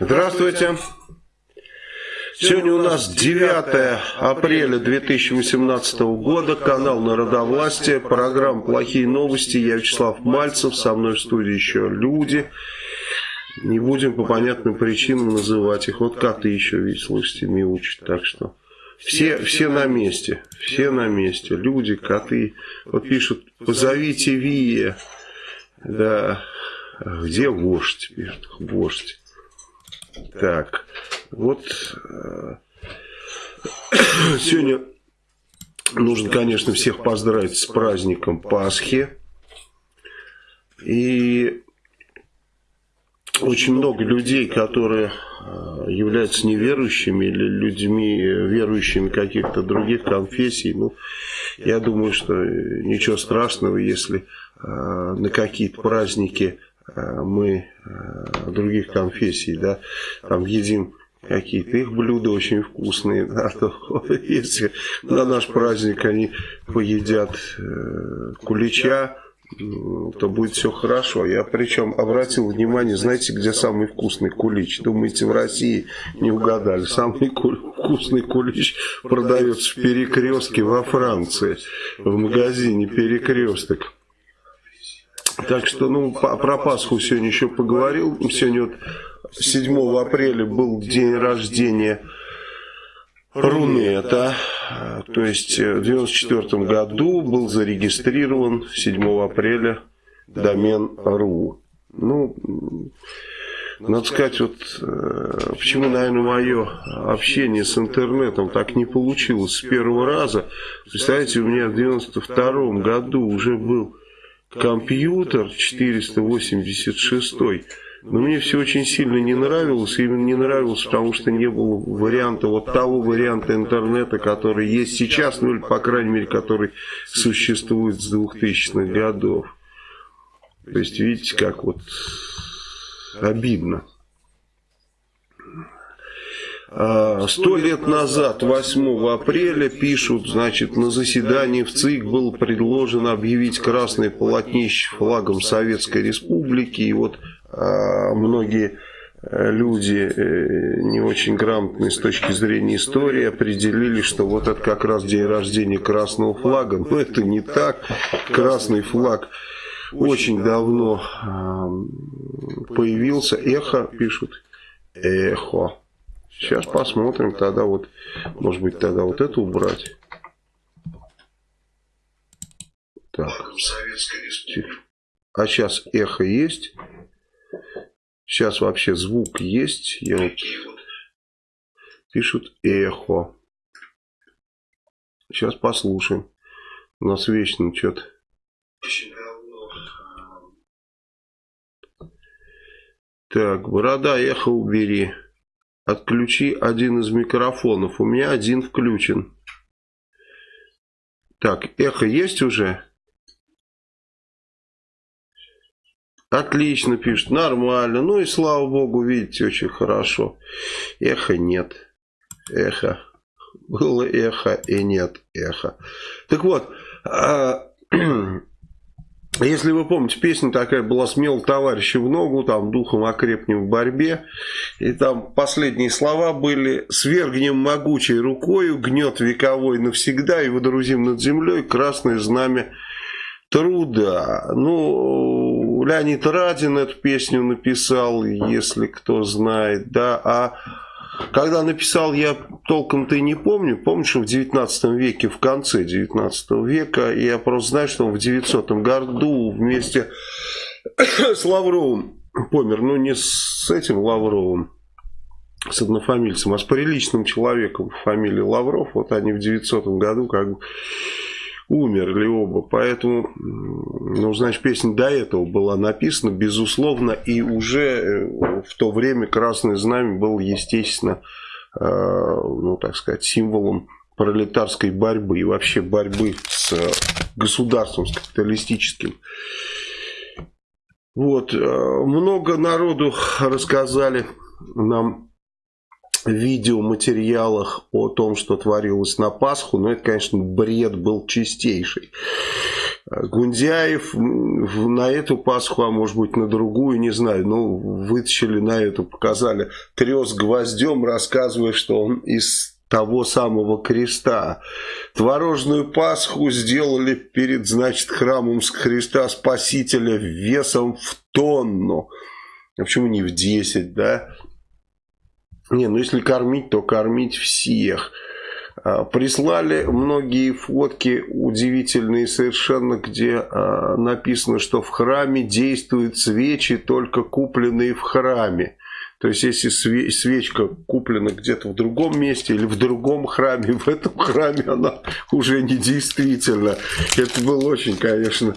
Здравствуйте. Сегодня у нас 9 апреля 2018 года, канал Народовластия, программа «Плохие новости». Я Вячеслав Мальцев, со мной в студии еще люди. Не будем по понятным причинам называть их. Вот коты еще, ведь, слышите, мяучат. Так что все, все на месте, все на месте. Люди, коты. Вот пишут, позовите Вия. Да, где вождь? Пишут, вождь. Так, вот э, сегодня нужно, конечно, всех поздравить с праздником Пасхи. И очень много людей, которые э, являются неверующими или людьми, верующими каких-то других конфессий. Ну, я думаю, что ничего страшного, если э, на какие-то праздники Э, мы э, других конфессий, да, там едим какие-то их блюда очень вкусные, да, то если на наш праздник они поедят э, кулича, то будет все хорошо. Я причем обратил внимание, знаете, где самый вкусный кулич? Думаете, в России не угадали. Самый вкусный кулич продается в перекрестке во Франции, в магазине перекресток. Так что, ну, про Пасху сегодня еще поговорил. Сегодня вот 7 апреля был день рождения Рунета. То есть в 94 году был зарегистрирован 7 апреля домен РУ. Ну, надо сказать, вот э, почему, наверное, мое общение с интернетом так не получилось с первого раза. Представляете, у меня в 92 году уже был компьютер 486 но мне все очень сильно не нравилось, именно не нравилось, потому что не было варианта, вот того варианта интернета, который есть сейчас, ну или, по крайней мере, который существует с 2000-х годов. То есть, видите, как вот обидно. А, сто лет назад, 8 апреля, пишут, значит, на заседании в ЦИК было предложено объявить красное полотнище флагом Советской Республики. И вот а, многие э, люди э, не очень грамотные с точки зрения истории определили, что вот это как раз день рождения красного флага. Но это не так. Красный флаг очень давно появился. Эхо пишут. Эхо. Сейчас посмотрим, тогда вот, может быть, тогда вот это убрать. Так. А сейчас эхо есть. Сейчас вообще звук есть. Я вот... Пишут эхо. Сейчас послушаем. У нас вечно что-то... Так, борода, эхо убери. Отключи один из микрофонов. У меня один включен. Так, эхо есть уже? Отлично пишет, нормально. Ну и слава богу, видите, очень хорошо. Эхо нет. Эхо. Было эхо и нет эхо. Так вот, а, Если вы помните, песня такая была «Смел товарища в ногу», там «Духом окрепнем в борьбе». И там последние слова были «Свергнем могучей рукою, гнет вековой навсегда и водрузим над землей красное знамя труда». Ну, Леонид Радин эту песню написал, если кто знает, да, а когда написал, я толком-то и не помню. Помню, что в 19 веке, в конце 19 века, я просто знаю, что он в 900 году вместе с Лавровым помер. Ну, не с этим Лавровым, с однофамильцем, а с приличным человеком фамилии Лавров. Вот они в 900 году как бы умерли оба. Поэтому, ну, значит, песня до этого была написана, безусловно, и уже э, в то время Красное Знамя было, естественно, э, ну, так сказать, символом пролетарской борьбы и вообще борьбы с государством, с капиталистическим. Вот, э, много народу рассказали нам видеоматериалах о том, что творилось на Пасху, но это, конечно, бред был чистейший. Гундяев на эту Пасху, а может быть на другую, не знаю, ну, вытащили на эту, показали, трес гвоздем, рассказывая, что он из того самого креста. Творожную Пасху сделали перед, значит, храмом Христа Спасителя весом в тонну. А почему не в 10, да? Не, ну если кормить, то кормить всех. А, прислали многие фотки удивительные совершенно, где а, написано, что в храме действуют свечи, только купленные в храме. То есть, если свечка куплена где-то в другом месте или в другом храме, в этом храме она уже не действительно. Это было очень, конечно,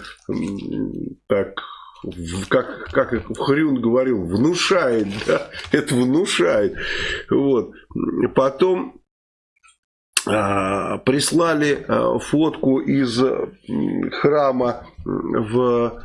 так как, как Хрюн говорил, внушает, да, это внушает. Вот. Потом а, прислали а, фотку из храма в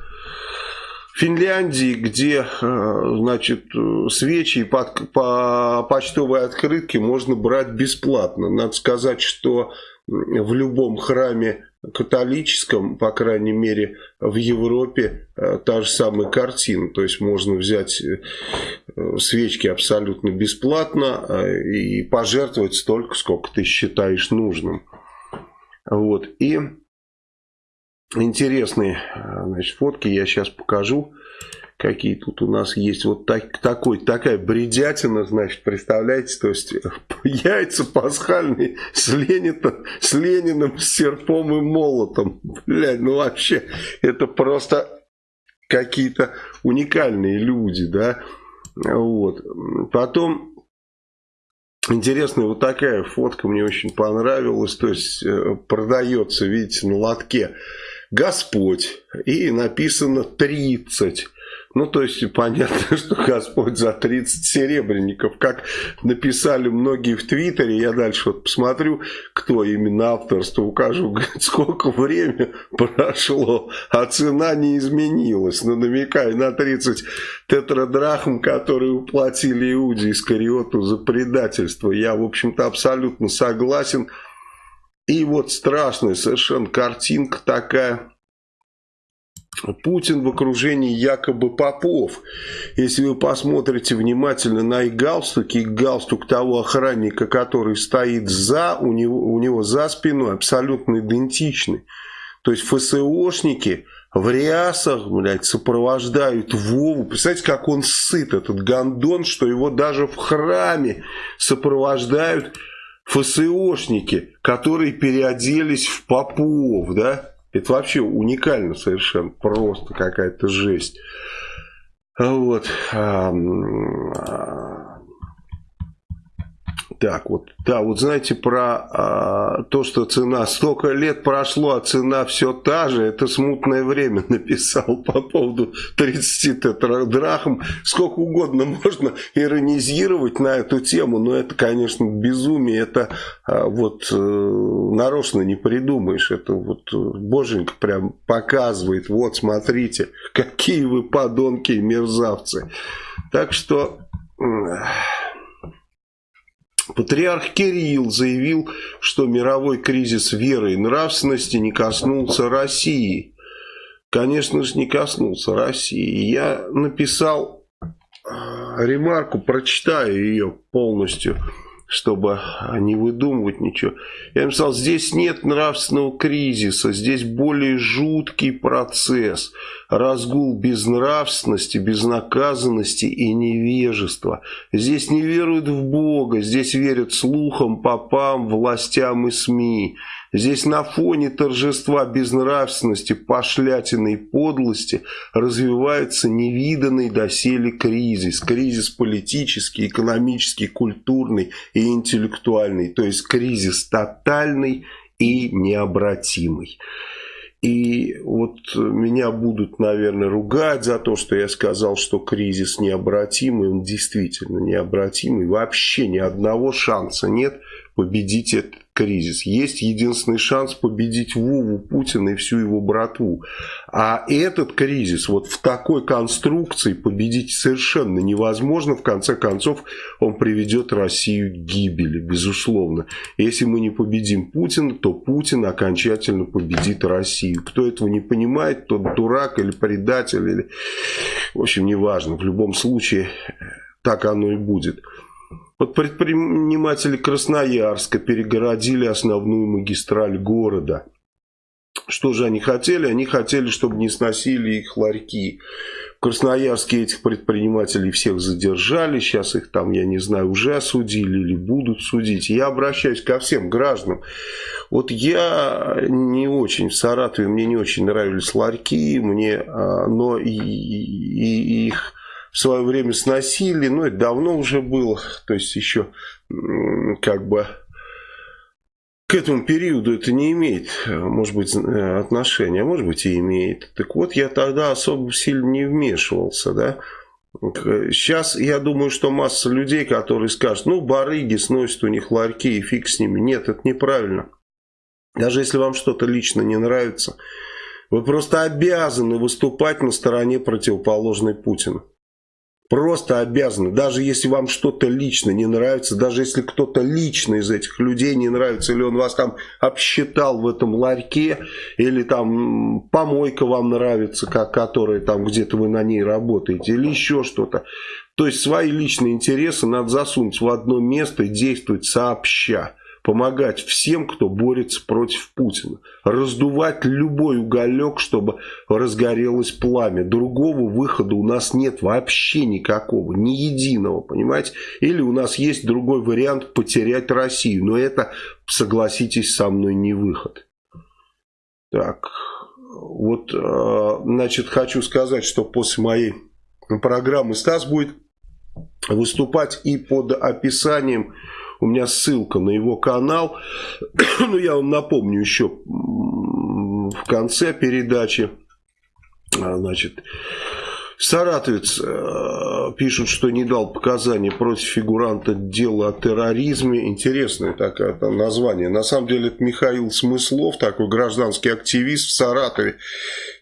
Финляндии, где, а, значит, свечи по, по почтовой открытке можно брать бесплатно. Надо сказать, что в любом храме католическом, по крайней мере, в Европе э, та же самая картина. То есть можно взять э, свечки абсолютно бесплатно э, и пожертвовать столько, сколько ты считаешь нужным. Вот. И интересные значит, фотки я сейчас покажу какие тут у нас есть. Вот так, такой, такая бредятина, значит, представляете, то есть яйца пасхальные с Лениным, с Лениным, с серпом и молотом. Блядь, ну вообще, это просто какие-то уникальные люди, да. Вот. Потом Интересная вот такая фотка мне очень понравилась. То есть э, продается, видите, на лотке Господь. И написано 30. Ну, то есть, понятно, что Господь за 30 серебряников. Как написали многие в Твиттере, я дальше вот посмотрю, кто именно авторство укажу, говорит, сколько время прошло, а цена не изменилась. Ну, намекаю на 30 тетрадрахм, которые уплатили Иуде Искариоту за предательство. Я, в общем-то, абсолютно согласен. И вот страшная совершенно картинка такая Путин в окружении якобы попов. Если вы посмотрите внимательно на их галстуки, галстук того охранника, который стоит за, у него, у него за спиной абсолютно идентичный. То есть ФСОшники в рясах, блядь, сопровождают Вову. Представляете, как он сыт, этот гандон, что его даже в храме сопровождают ФСОшники, которые переоделись в попов, да? Это вообще уникально совершенно, просто какая-то жесть. Вот. Так, вот, да, вот знаете про а, то, что цена столько лет прошло, а цена все та же, это смутное время написал по поводу 30 тетрадрахм. Сколько угодно можно иронизировать на эту тему, но это, конечно, безумие, это а, вот а, нарочно не придумаешь, это вот э, боженька прям показывает, вот смотрите, какие вы подонки и мерзавцы. Так что... Патриарх Кирилл заявил, что мировой кризис веры и нравственности не коснулся России. Конечно же, не коснулся России. Я написал а, ремарку, прочитаю ее полностью чтобы не выдумывать ничего. Я написал, здесь нет нравственного кризиса, здесь более жуткий процесс. Разгул безнравственности, безнаказанности и невежества. Здесь не веруют в Бога, здесь верят слухам, попам, властям и СМИ. Здесь на фоне торжества безнравственности, пошлятины подлости развивается невиданный доселе кризис. Кризис политический, экономический, культурный и интеллектуальный. То есть кризис тотальный и необратимый. И вот меня будут, наверное, ругать за то, что я сказал, что кризис необратимый. Он действительно необратимый. Вообще ни одного шанса нет победить этот кризис. Есть единственный шанс победить Вову Путина и всю его братву. А этот кризис вот в такой конструкции победить совершенно невозможно. В конце концов, он приведет Россию к гибели, безусловно. Если мы не победим Путина, то Путин окончательно победит Россию. Кто этого не понимает, тот дурак или предатель, или... в общем, неважно. В любом случае, так оно и будет. Вот предприниматели Красноярска перегородили основную магистраль города. Что же они хотели? Они хотели, чтобы не сносили их ларьки. В Красноярске этих предпринимателей всех задержали. Сейчас их там, я не знаю, уже осудили или будут судить. Я обращаюсь ко всем гражданам. Вот я не очень в Саратове, мне не очень нравились ларьки, мне, а, но и, и, и их в свое время сносили, но это давно уже было, то есть еще как бы к этому периоду это не имеет, может быть, э, отношения, а может быть и имеет. Так вот, я тогда особо сильно не вмешивался, да. Сейчас я думаю, что масса людей, которые скажут, ну, барыги сносят у них ларьки и фиг с ними. Нет, это неправильно. Даже если вам что-то лично не нравится, вы просто обязаны выступать на стороне противоположной Путину. Просто обязаны. Даже если вам что-то лично не нравится, даже если кто-то лично из этих людей не нравится, или он вас там обсчитал в этом ларьке, или там помойка вам нравится, как, которая там где-то вы на ней работаете, или еще что-то. То есть свои личные интересы надо засунуть в одно место и действовать сообща помогать всем, кто борется против Путина. Раздувать любой уголек, чтобы разгорелось пламя. Другого выхода у нас нет вообще никакого, ни единого, понимаете? Или у нас есть другой вариант потерять Россию. Но это, согласитесь со мной, не выход. Так, вот, э, значит, хочу сказать, что после моей программы Стас будет выступать и под описанием у меня ссылка на его канал. ну, я вам напомню еще в конце передачи. А, значит, Саратовец э, пишут, что не дал показания против фигуранта дела о терроризме. Интересное такое там название. На самом деле это Михаил Смыслов, такой гражданский активист в Саратове.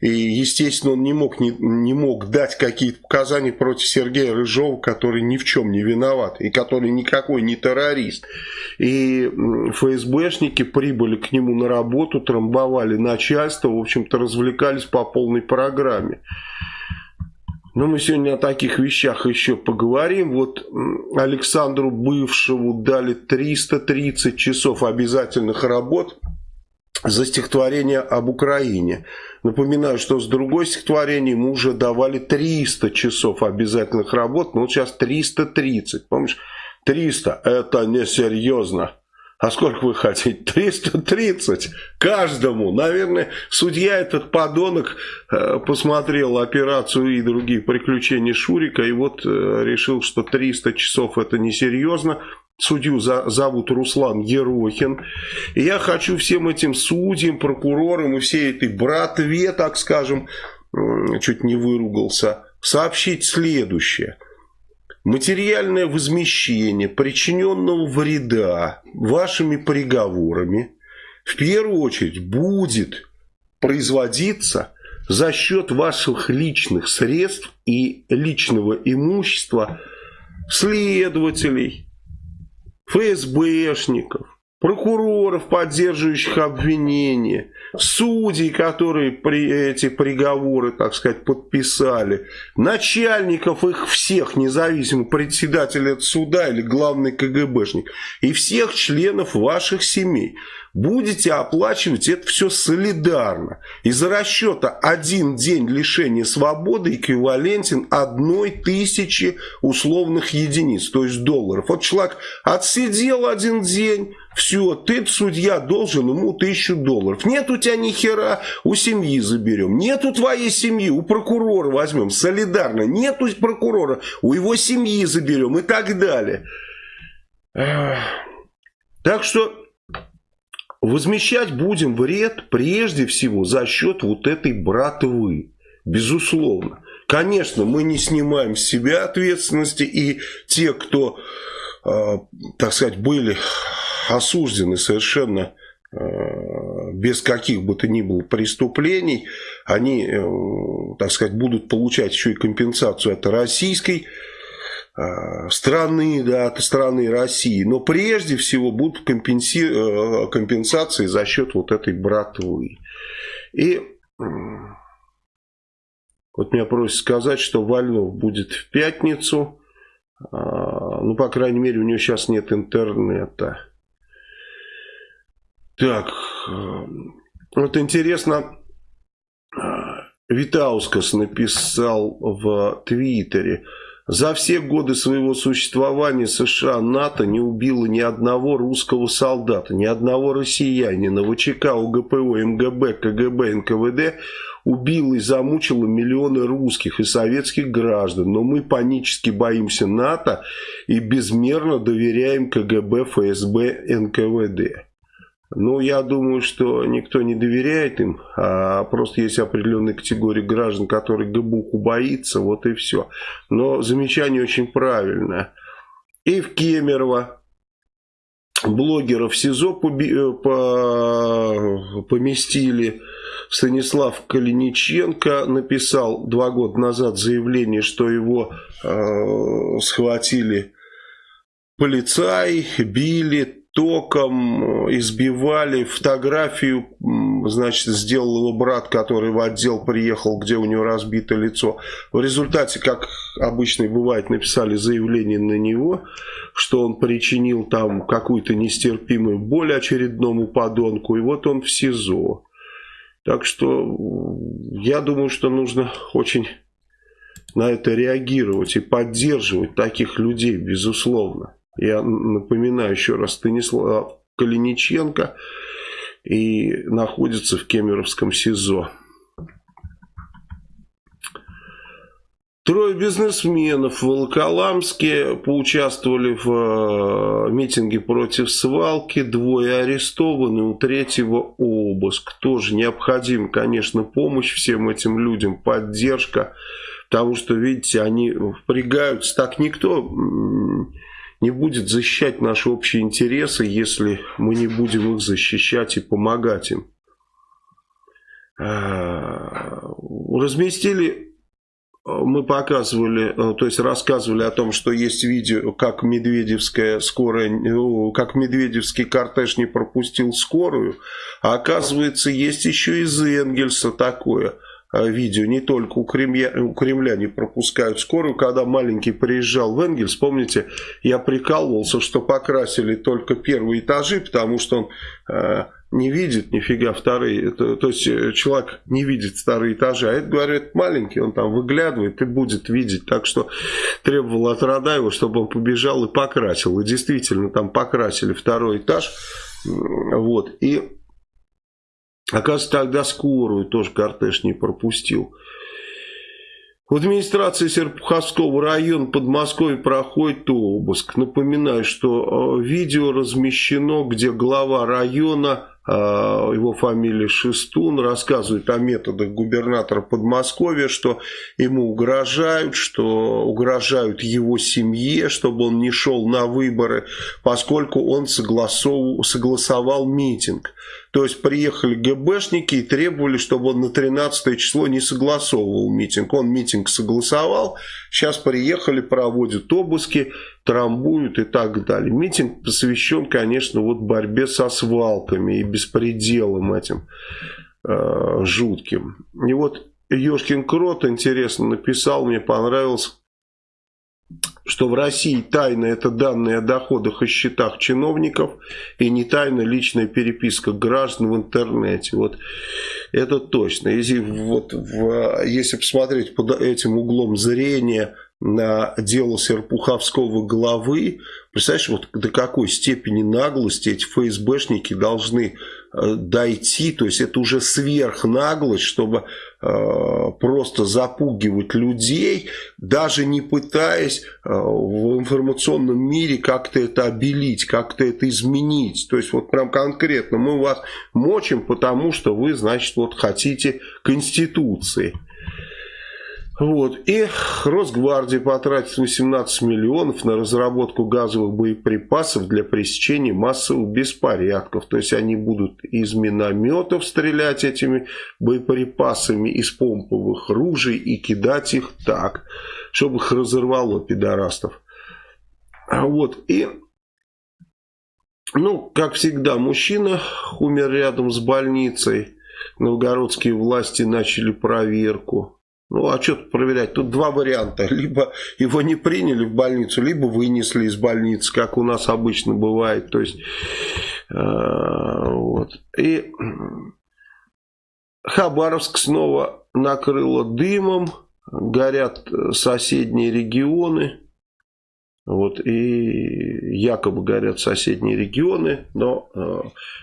И, естественно, он не мог, не, не мог дать какие-то показания против Сергея Рыжова, который ни в чем не виноват и который никакой не террорист. И ФСБшники прибыли к нему на работу, трамбовали начальство, в общем-то, развлекались по полной программе. Но мы сегодня о таких вещах еще поговорим. Вот Александру Бывшему дали 330 часов обязательных работ за стихотворение об Украине. Напоминаю, что с другой стихотворением ему уже давали 300 часов обязательных работ, но вот сейчас 330. Помнишь, 300 это несерьезно. А сколько вы хотите? 330 каждому. Наверное, судья этот подонок э, посмотрел операцию и другие приключения Шурика и вот э, решил, что 300 часов это несерьезно. Судью зовут Руслан Ерохин. И я хочу всем этим судьям, прокурорам и всей этой братве, так скажем, чуть не выругался, сообщить следующее – материальное возмещение причиненного вреда вашими приговорами в первую очередь будет производиться за счет ваших личных средств и личного имущества следователей, ФСБшников, прокуроров, поддерживающих обвинения, судей, которые при, эти приговоры, так сказать, подписали, начальников их всех, независимо председателя суда или главный КГБшник, и всех членов ваших семей. Будете оплачивать это все солидарно. Из-за расчета один день лишения свободы эквивалентен одной тысячи условных единиц, то есть долларов. Вот человек отсидел один день, все, ты, судья, должен ему тысячу долларов. Нет у тебя ни хера, у семьи заберем. Нет у твоей семьи, у прокурора возьмем, солидарно. Нет у прокурора, у его семьи заберем и так далее. Так что возмещать будем вред прежде всего за счет вот этой братвы. Безусловно. Конечно, мы не снимаем с себя ответственности, и те, кто, э, так сказать, были осуждены совершенно Э, без каких бы то ни было преступлений, они, э, так сказать, будут получать еще и компенсацию от российской страны, да, страны России, но прежде всего будут компенси... компенсации за счет вот этой братвы. И вот меня просят сказать, что Вальнов будет в пятницу, ну, по крайней мере, у него сейчас нет интернета. Так, э, вот интересно, э, Витаускас написал в Твиттере, за все годы своего существования США НАТО не убило ни одного русского солдата, ни одного россиянина, ВЧК, УГПУ, МГБ, КГБ, НКВД убило и замучило миллионы русских и советских граждан. Но мы панически боимся НАТО и безмерно доверяем КГБ, ФСБ, НКВД. Ну, я думаю, что никто не доверяет им, а просто есть определенная категория граждан, которые ГБУху боится, вот и все. Но замечание очень правильное. И в Кемерово блогеров СИЗО э, поместили. Станислав Калиниченко написал два года назад заявление, что его э, схватили полицаи, били, током, э, избивали. Фотографию, значит, сделал его брат, который в отдел приехал, где у него разбито лицо. В результате, как обычно бывает, написали заявление на него, что он причинил там какую-то нестерпимую боль очередному подонку. И вот он в СИЗО. Так что я думаю, что нужно очень на это реагировать и поддерживать таких людей, безусловно. Я напоминаю еще раз, Станислав Калиниченко и находится в Кемеровском СИЗО. Трое бизнесменов в Волоколамске поучаствовали в э, митинге против свалки. Двое арестованы, у третьего обыск. Тоже необходима, конечно, помощь всем этим людям, поддержка. Потому что, видите, они впрягаются. Так никто не будет защищать наши общие интересы, если мы не будем их защищать и помогать им. А, разместили, мы показывали, то есть рассказывали о том, что есть видео, как Медведевская скорая, как Медведевский кортеж не пропустил скорую, а оказывается есть еще из Энгельса такое – Э, видео не только у Кремля, у Кремля не пропускают скорую. Когда маленький приезжал в Энгельс, помните, я прикалывался, что покрасили только первые этажи, потому что он э, не видит нифига вторые. Это, то есть э, человек не видит вторые этажи. А это, говорит, маленький, он там выглядывает и будет видеть. Так что требовал от Радаева, чтобы он побежал и покрасил. И действительно там покрасили второй этаж. Вот. И Оказывается, тогда скорую тоже кортеж не пропустил. В администрации Серпуховского района Подмосковья проходит обыск. Напоминаю, что э, видео размещено, где глава района а, его фамилия Шестун, рассказывает о методах губернатора Подмосковья, что ему угрожают, что угрожают его семье, чтобы он не шел на выборы, поскольку он согласовал, согласовал митинг. То есть приехали ГБшники и требовали, чтобы он на 13 число не согласовывал митинг. Он митинг согласовал, сейчас приехали, проводят обыски, трамбуют и так далее. Митинг посвящен, конечно, вот борьбе со свалками и беспределом этим э, жутким. И вот Ёшкин Крот, интересно, написал, мне понравилось, что в России тайна это данные о доходах и счетах чиновников и не тайна личная переписка граждан в интернете. Вот это точно. Если, вот, в, если посмотреть под этим углом зрения на дело Серпуховского главы, представляешь, вот до какой степени наглости эти ФСБшники должны э, дойти, то есть это уже сверхнаглость, чтобы просто запугивать людей, даже не пытаясь э, в информационном мире как-то это обелить, как-то это изменить. То есть вот прям конкретно мы вас мочим, потому что вы, значит, вот хотите Конституции. Вот. И Росгвардия потратит 18 миллионов на разработку газовых боеприпасов для пресечения массовых беспорядков. То есть они будут из минометов стрелять этими боеприпасами, из помповых ружей и кидать их так, чтобы их разорвало пидорастов. Вот. И, ну, как всегда, мужчина умер рядом с больницей. Новгородские власти начали проверку. Ну, а что тут проверять? Тут два варианта. Либо его не приняли в больницу, либо вынесли из больницы, как у нас обычно бывает. То есть, э, вот. И Хабаровск снова накрыло дымом, горят соседние регионы. Вот, и якобы горят соседние регионы, но э,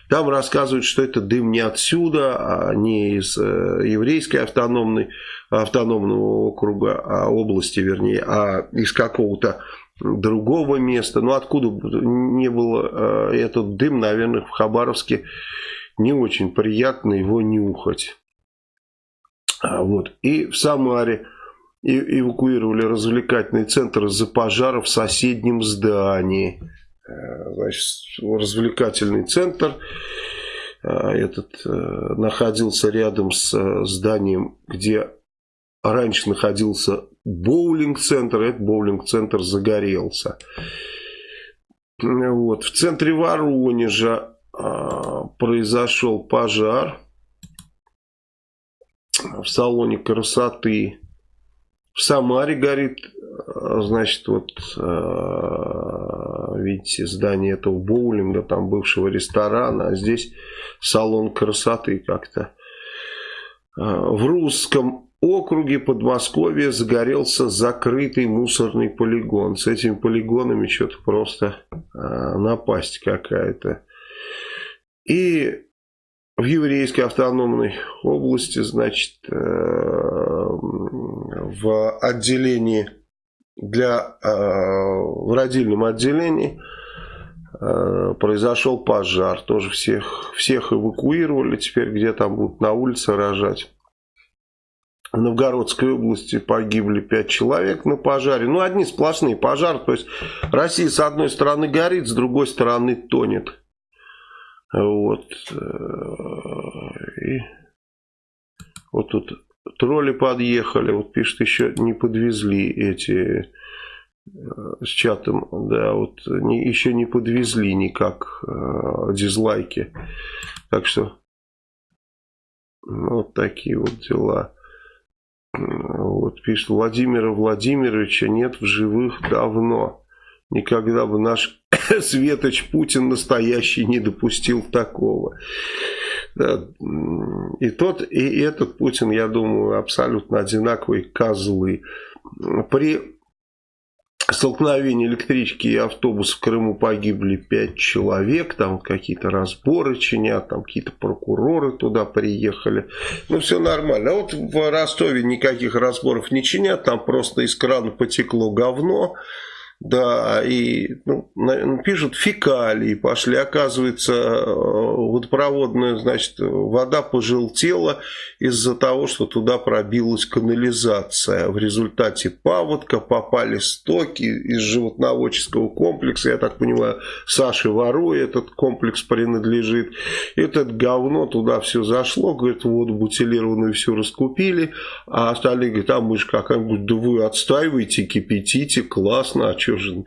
там рассказывают, что это дым не отсюда, а не из э, еврейской автономной, автономного округа, а области, вернее, а из какого-то другого места. Ну, откуда не было э, этот дым, наверное, в Хабаровске не очень приятно его нюхать. А, вот. И в Самаре и эвакуировали развлекательный центр из-за пожара в соседнем здании. Э, значит, развлекательный центр э, этот э, находился рядом с зданием, где раньше находился боулинг-центр, этот боулинг-центр загорелся. Вот. В центре Воронежа произошел пожар в салоне красоты в Самаре горит, э, значит, вот, э, видите, здание этого боулинга, там бывшего ресторана, а здесь салон красоты как-то. Э, в русском округе Подмосковья загорелся закрытый мусорный полигон. С этими полигонами что-то просто напасть какая-то. И в еврейской автономной области, значит, в отделении для э, в родильном отделении э, произошел пожар. Тоже всех, всех эвакуировали. Теперь где там будут на улице рожать. В Новгородской области погибли 5 человек на пожаре. Ну, одни сплошные пожары. То есть Россия с одной стороны горит, с другой стороны тонет. Вот. Э, и вот тут Тролли подъехали, вот пишет, еще не подвезли эти э, с чатом, да, вот не, еще не подвезли никак э, дизлайки. Так что вот такие вот дела. Вот пишет Владимира Владимировича нет в живых давно. Никогда бы наш Светоч Путин настоящий не допустил такого. И тот, и этот Путин, я думаю, абсолютно одинаковые козлы. При столкновении электрички и автобуса в Крыму погибли пять человек, там какие-то разборы чинят, там какие-то прокуроры туда приехали. Ну, все нормально. А вот в Ростове никаких разборов не чинят, там просто из крана потекло говно. Да, и ну, пишут фекалии пошли. Оказывается, э, водопроводная, значит, вода пожелтела из-за того, что туда пробилась канализация. В результате паводка попали стоки из животноводческого комплекса. Я так понимаю, Саше Воруе этот комплекс принадлежит. Этот говно туда все зашло. Говорит, воду бутилированную все раскупили. А остальные говорят, а мы же как-нибудь, да вы отстаиваете, кипятите, классно, а что же...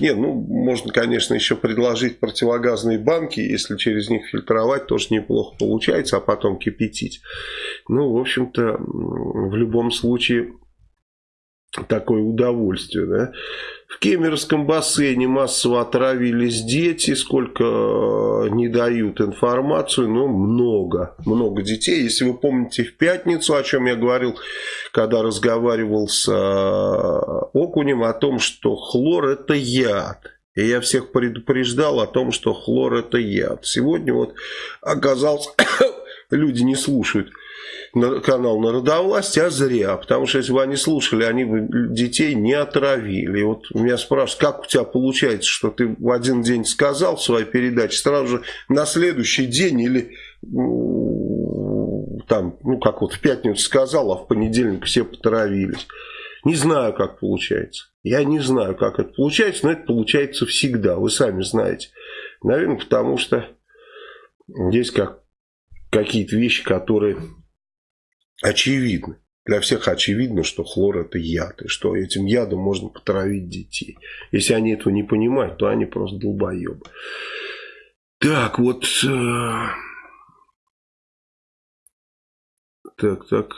Не, ну, можно, конечно, еще предложить противогазные банки, если через них фильтровать, тоже неплохо получается, а потом кипятить. Ну, в общем-то, в любом случае, такое удовольствие, да. В Кемеровском бассейне массово отравились дети, сколько э, не дают информацию, но много, много детей. Если вы помните в пятницу, о чем я говорил, когда разговаривал с э, Окунем, о том, что хлор это яд. И я всех предупреждал о том, что хлор это яд. Сегодня вот оказалось, люди не слушают канал Народовластия, а зря. Потому что если бы они слушали, они бы детей не отравили. И вот меня спрашивают, как у тебя получается, что ты в один день сказал в своей передаче, сразу же на следующий день или там, ну, как вот в пятницу сказал, а в понедельник все потравились. Не знаю, как получается. Я не знаю, как это получается, но это получается всегда. Вы сами знаете. Наверное, потому что есть как, какие-то вещи, которые очевидны. Для всех очевидно, что хлор это яд, и что этим ядом можно потравить детей. Если они этого не понимают, то они просто долбоебы. Так, вот... Э, так, так.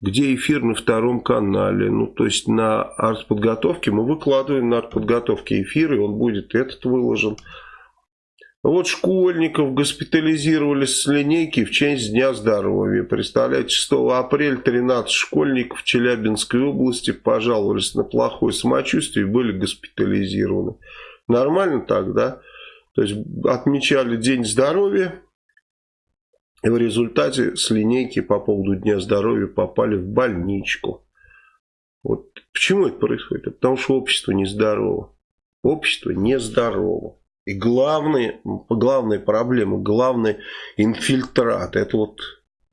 Где эфир на втором канале? Ну, то есть на артподготовке мы выкладываем на артподготовке эфир, и он будет этот выложен. Вот школьников госпитализировали с линейки в честь Дня здоровья. Представляете, 6 апреля 13 школьников Челябинской области пожаловались на плохое самочувствие и были госпитализированы. Нормально так, да? То есть отмечали День здоровья, и в результате с линейки по поводу Дня здоровья попали в больничку. Вот почему это происходит? Потому что общество нездорово. Общество нездорово. И главная, главная проблема, главный инфильтрат, это вот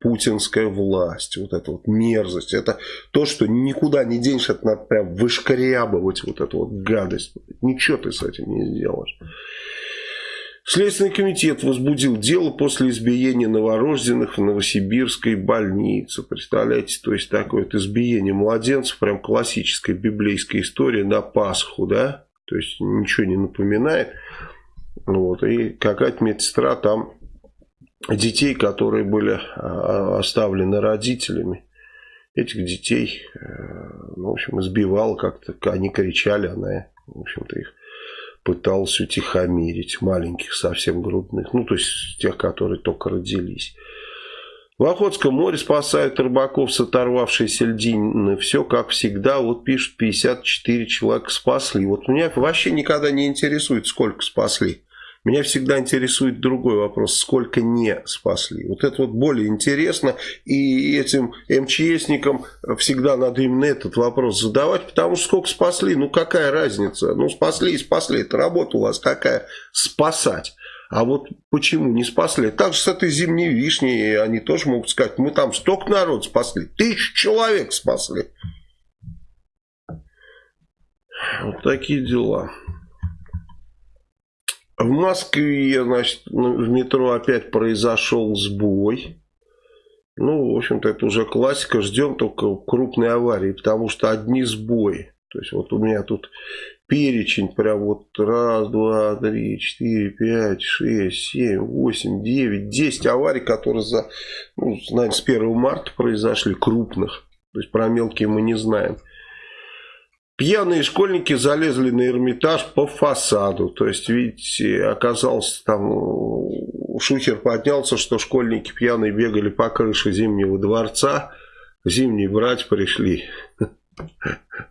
путинская власть, вот эта вот мерзость, это то, что никуда не денешь, это надо прям вышкрябывать вот эту вот гадость. Ничего ты с этим не сделаешь. Следственный комитет возбудил дело после избиения новорожденных в Новосибирской больнице. Представляете, то есть такое вот избиение младенцев, прям классическая библейская история на Пасху, да? То есть ничего не напоминает. Вот, и какая-то медсестра там детей, которые были а, оставлены родителями, этих детей, э, ну, в общем, избивала как-то, они кричали, она, в общем-то, их пыталась утихомирить, маленьких совсем грудных, ну, то есть тех, которые только родились. В Охотском море спасают рыбаков с оторвавшейся льдины. Все как всегда. Вот пишут, 54 человека спасли. Вот меня вообще никогда не интересует, сколько спасли. Меня всегда интересует другой вопрос, сколько не спасли. Вот это вот более интересно, и этим МЧСникам всегда надо именно этот вопрос задавать, потому что сколько спасли, ну какая разница? Ну спасли и спасли, это работа у вас какая, спасать. А вот почему не спасли? Так же с этой зимней вишней они тоже могут сказать, мы там столько народ спасли, тысяч человек спасли. Вот такие дела. В Москве, значит, в метро опять произошел сбой. Ну, в общем-то, это уже классика. Ждем только крупной аварии, потому что одни сбои. То есть, вот у меня тут перечень прям вот раз, два, три, четыре, пять, шесть, семь, восемь, девять, десять аварий, которые за, ну, наверное, с 1 марта произошли, крупных. То есть, про мелкие мы не знаем. Пьяные школьники залезли на Эрмитаж по фасаду. То есть, видите, оказался там, шухер поднялся, что школьники пьяные бегали по крыше Зимнего дворца. Зимние брать пришли.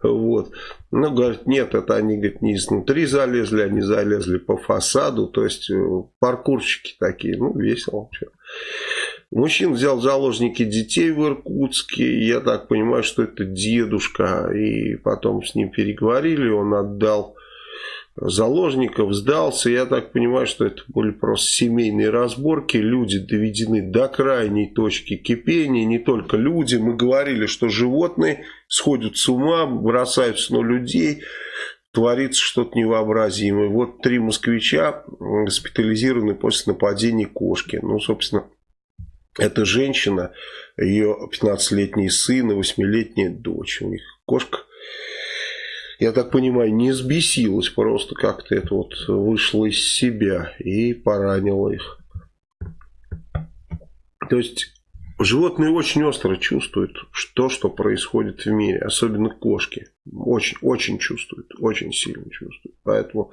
Вот. Ну, говорит, нет, это они, говорит, не изнутри залезли, они залезли по фасаду. То есть, э, паркурщики такие. Ну, весело. вообще. Мужчина взял заложники детей в Иркутске. Я так понимаю, что это дедушка. И потом с ним переговорили. Он отдал заложников, сдался. Я так понимаю, что это были просто семейные разборки. Люди доведены до крайней точки кипения. Не только люди. Мы говорили, что животные сходят с ума, бросаются на людей творится что-то невообразимое. Вот три москвича госпитализированы после нападения кошки. Ну, собственно, эта женщина, ее 15-летний сын и 8-летняя дочь. У них кошка, я так понимаю, не сбесилась, просто как-то это вот вышло из себя и поранила их. То есть животные очень остро чувствуют то, что происходит в мире, особенно кошки. Очень, очень чувствуют, очень сильно чувствуют. Поэтому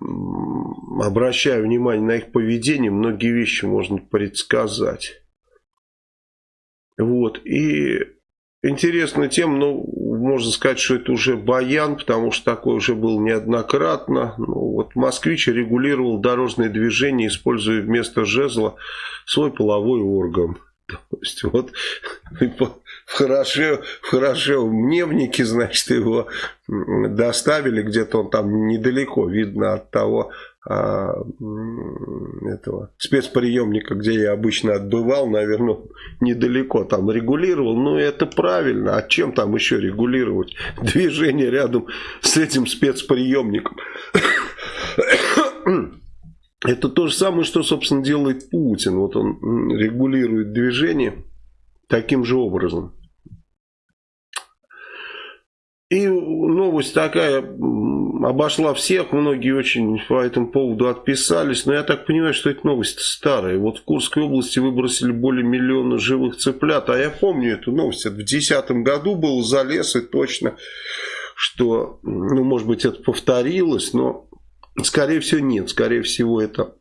обращая внимание на их поведение, многие вещи можно предсказать. Вот. И интересная тема, ну, можно сказать, что это уже баян, потому что такое уже было неоднократно. Ну, вот москвич регулировал дорожное движение, используя вместо жезла свой половой орган. То есть вот в хорошо, в хорошо мневнике, значит, его доставили, где-то он там недалеко, видно от того а, этого спецприемника, где я обычно отбывал, наверное, недалеко там регулировал. Ну, это правильно. А чем там еще регулировать? Движение рядом с этим спецприемником. Это то же самое, что, собственно, делает Путин. Вот он регулирует движение таким же образом. И новость такая обошла всех, многие очень по этому поводу отписались, но я так понимаю, что эта новость старая. Вот в Курской области выбросили более миллиона живых цыплят, а я помню эту новость, это в 2010 году был залез и точно, что, ну, может быть, это повторилось, но, скорее всего, нет, скорее всего, это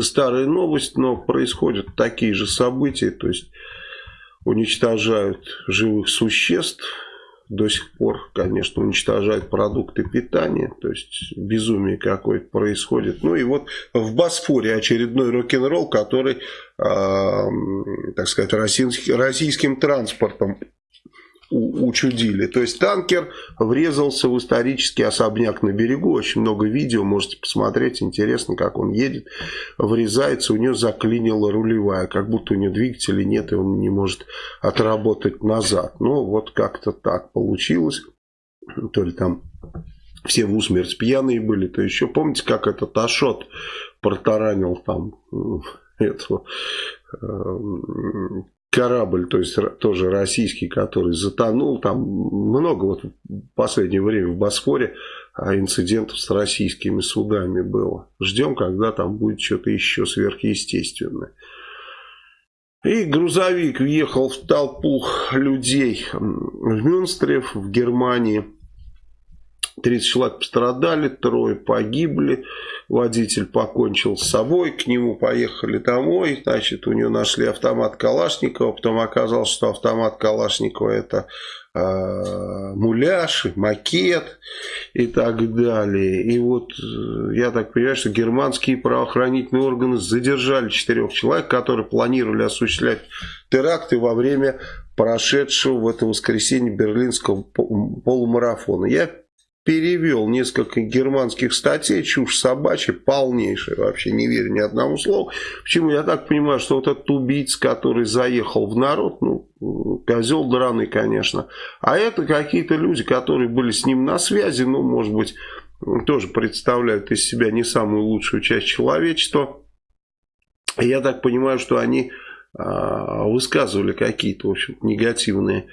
старая новость, но происходят такие же события, то есть уничтожают живых существ, до сих пор, конечно, уничтожают продукты питания, то есть безумие какое-то происходит. Ну и вот в Босфоре очередной рок-н-ролл, который, э, так сказать, российским, российским транспортом учудили. То есть танкер врезался в исторический особняк на берегу. Очень много видео, можете посмотреть. Интересно, как он едет. Врезается, у него заклинила рулевая. Как будто у него двигателя нет, и он не может отработать назад. Ну, вот как-то так получилось. То ли там все в усмерть пьяные были, то еще помните, как этот Ашот протаранил там этого корабль, то есть тоже российский, который затонул. Там много вот в последнее время в Босфоре а, инцидентов с российскими судами было. Ждем, когда там будет что-то еще сверхъестественное. И грузовик въехал в толпу людей в Мюнстре, в Германии. 30 человек пострадали, трое погибли, водитель покончил с собой, к нему поехали домой, значит, у него нашли автомат Калашникова, потом оказалось, что автомат Калашникова это э, муляж, макет и так далее. И вот э, я так понимаю, что германские правоохранительные органы задержали четырех человек, которые планировали осуществлять теракты во время прошедшего в это воскресенье берлинского полумарафона. Я перевел несколько германских статей, чушь собачья, полнейшая, вообще не верю ни одному слову. Почему? Я так понимаю, что вот этот убийца, который заехал в народ, ну, козел драный, конечно, а это какие-то люди, которые были с ним на связи, ну, может быть, тоже представляют из себя не самую лучшую часть человечества. Я так понимаю, что они а, высказывали какие-то, в общем негативные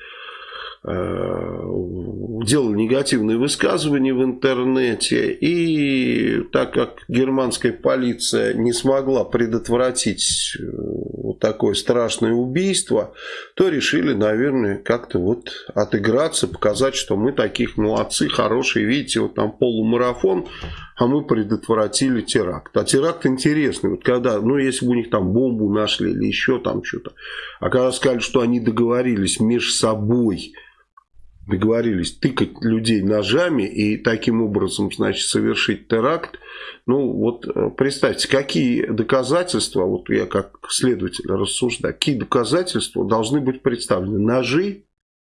делал негативные высказывания в интернете. И так как германская полиция не смогла предотвратить э, вот такое страшное убийство, то решили, наверное, как-то вот отыграться, показать, что мы таких молодцы, хорошие. Видите, вот там полумарафон, а мы предотвратили теракт. А теракт интересный. Вот когда, ну, если бы у них там бомбу нашли или еще там что-то. А когда сказали, что они договорились между собой договорились тыкать людей ножами и таким образом, значит, совершить теракт. Ну, вот э, представьте, какие доказательства, вот я как следователь рассуждаю, какие доказательства должны быть представлены. Ножи,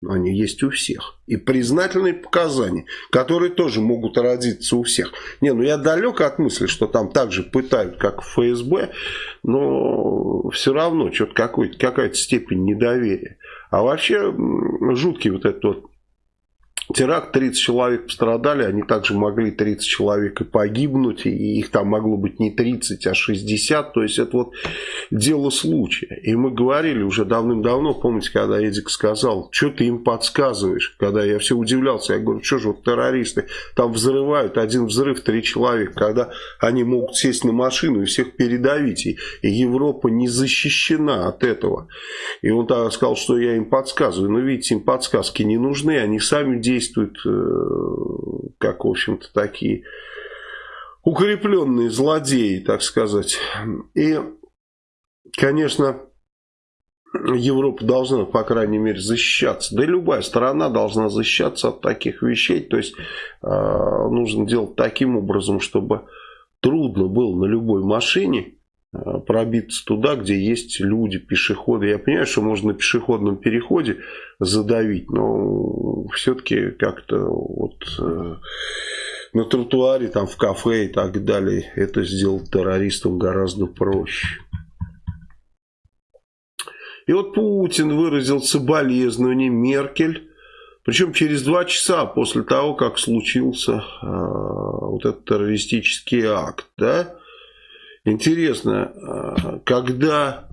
они есть у всех. И признательные показания, которые тоже могут родиться у всех. Не, ну я далек от мысли, что там так же пытают, как в ФСБ, но все равно что-то какая-то степень недоверия. А вообще жуткий вот этот вот теракт, 30 человек пострадали, они также могли 30 человек и погибнуть, и их там могло быть не 30, а 60, то есть это вот дело случая. И мы говорили уже давным-давно, помните, когда Эдик сказал, что ты им подсказываешь, когда я все удивлялся, я говорю, что же вот террористы? Там взрывают, один взрыв, три человека, когда они могут сесть на машину и всех передавить, и, Европа не защищена от этого. И он тогда сказал, что я им подсказываю, но видите, им подсказки не нужны, они сами действуют действуют э, как, в общем-то, такие укрепленные злодеи, так сказать. И, конечно, Европа должна, по крайней мере, защищаться. Да и любая страна должна защищаться от таких вещей. То есть, э, нужно делать таким образом, чтобы трудно было на любой машине Э, пробиться туда, где есть люди, пешеходы. Я понимаю, что можно на пешеходном переходе задавить, но все-таки как-то вот... Э, на тротуаре, там в кафе и так далее. Это сделать террористам гораздо проще. И вот Путин выразил соболезнование Меркель, причем через два часа после того, как случился э, вот этот террористический акт. Да? Интересно, э, когда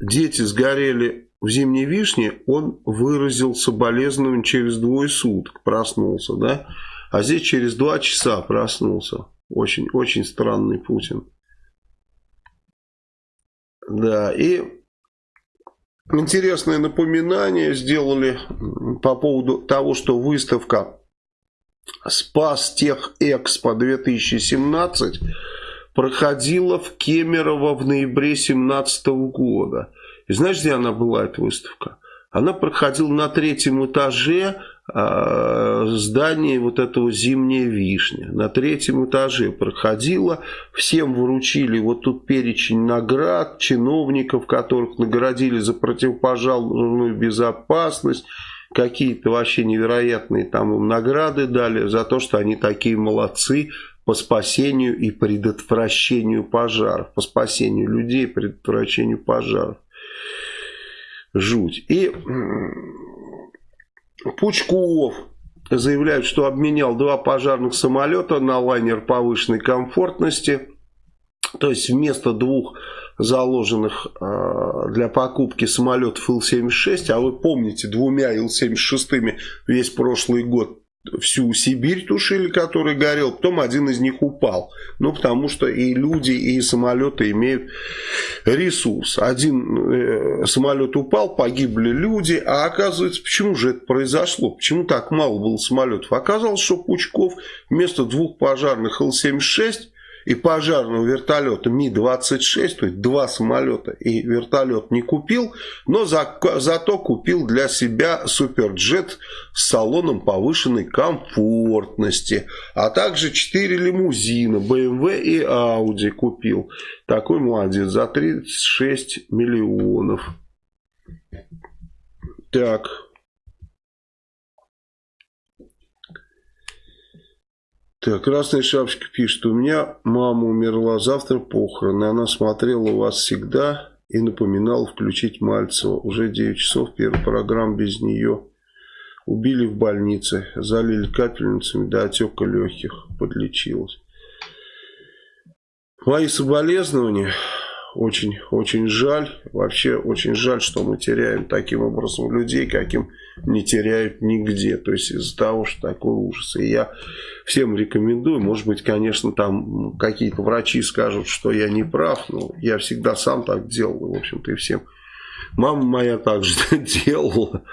дети сгорели в зимней вишне, он выразил соболезнование через двое суток, проснулся, да? А здесь через два часа проснулся. Очень, очень странный Путин. Да, и интересное напоминание сделали по поводу того, что выставка «Спас Тех Экспо 2017» проходила в Кемерово в ноябре 2017 года. И знаешь, где она была, эта выставка? Она проходила на третьем этаже э, здания вот этого «Зимняя вишня». На третьем этаже проходила. Всем вручили вот тут перечень наград, чиновников, которых наградили за противопожарную безопасность. Какие-то вообще невероятные там им награды дали за то, что они такие молодцы по спасению и предотвращению пожаров. По спасению людей предотвращению пожаров жуть. И Пучков заявляет, что обменял два пожарных самолета на лайнер повышенной комфортности. То есть вместо двух заложенных э, для покупки самолетов Ил-76, а вы помните, двумя Ил-76 весь прошлый год всю Сибирь тушили, который горел, потом один из них упал. Ну, потому что и люди, и самолеты имеют ресурс. Один э, самолет упал, погибли люди, а оказывается, почему же это произошло? Почему так мало было самолетов? Оказалось, что Пучков вместо двух пожарных Ил-76 и пожарного вертолета Ми-26, то есть два самолета и вертолет не купил, но за, зато купил для себя суперджет с салоном повышенной комфортности, а также 4 лимузина BMW и Audi купил. Такой молодец, за 36 миллионов. Так, Так, Красная Шапочка пишет, у меня мама умерла, завтра похороны, она смотрела вас всегда и напоминала включить Мальцева. Уже 9 часов, первая программа без нее. Убили в больнице, залили капельницами до отека легких, подлечилась. Мои соболезнования, очень, очень жаль, вообще очень жаль, что мы теряем таким образом людей, каким не теряют нигде. То есть из-за того, что такой ужас. И я всем рекомендую. Может быть, конечно, там какие-то врачи скажут, что я не прав, но я всегда сам так делал, в общем-то, и всем. Мама моя также делала.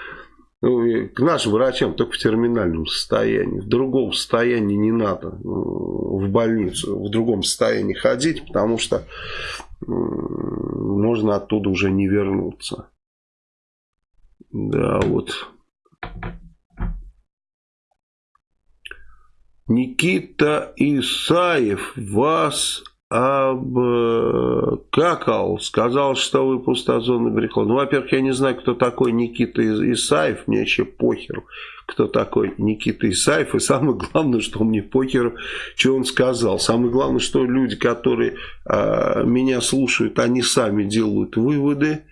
Ну, к нашим врачам только в терминальном состоянии. В другом состоянии не надо в больницу, в другом состоянии ходить, потому что можно оттуда уже не вернуться. Да, вот. Никита Исаев вас обкакал, сказал, что вы пустозонный брехло. Ну, во-первых, я не знаю, кто такой Никита Исаев, мне вообще похер, кто такой Никита Исаев, и самое главное, что мне похер, что он сказал. Самое главное, что люди, которые э, меня слушают, они сами делают выводы,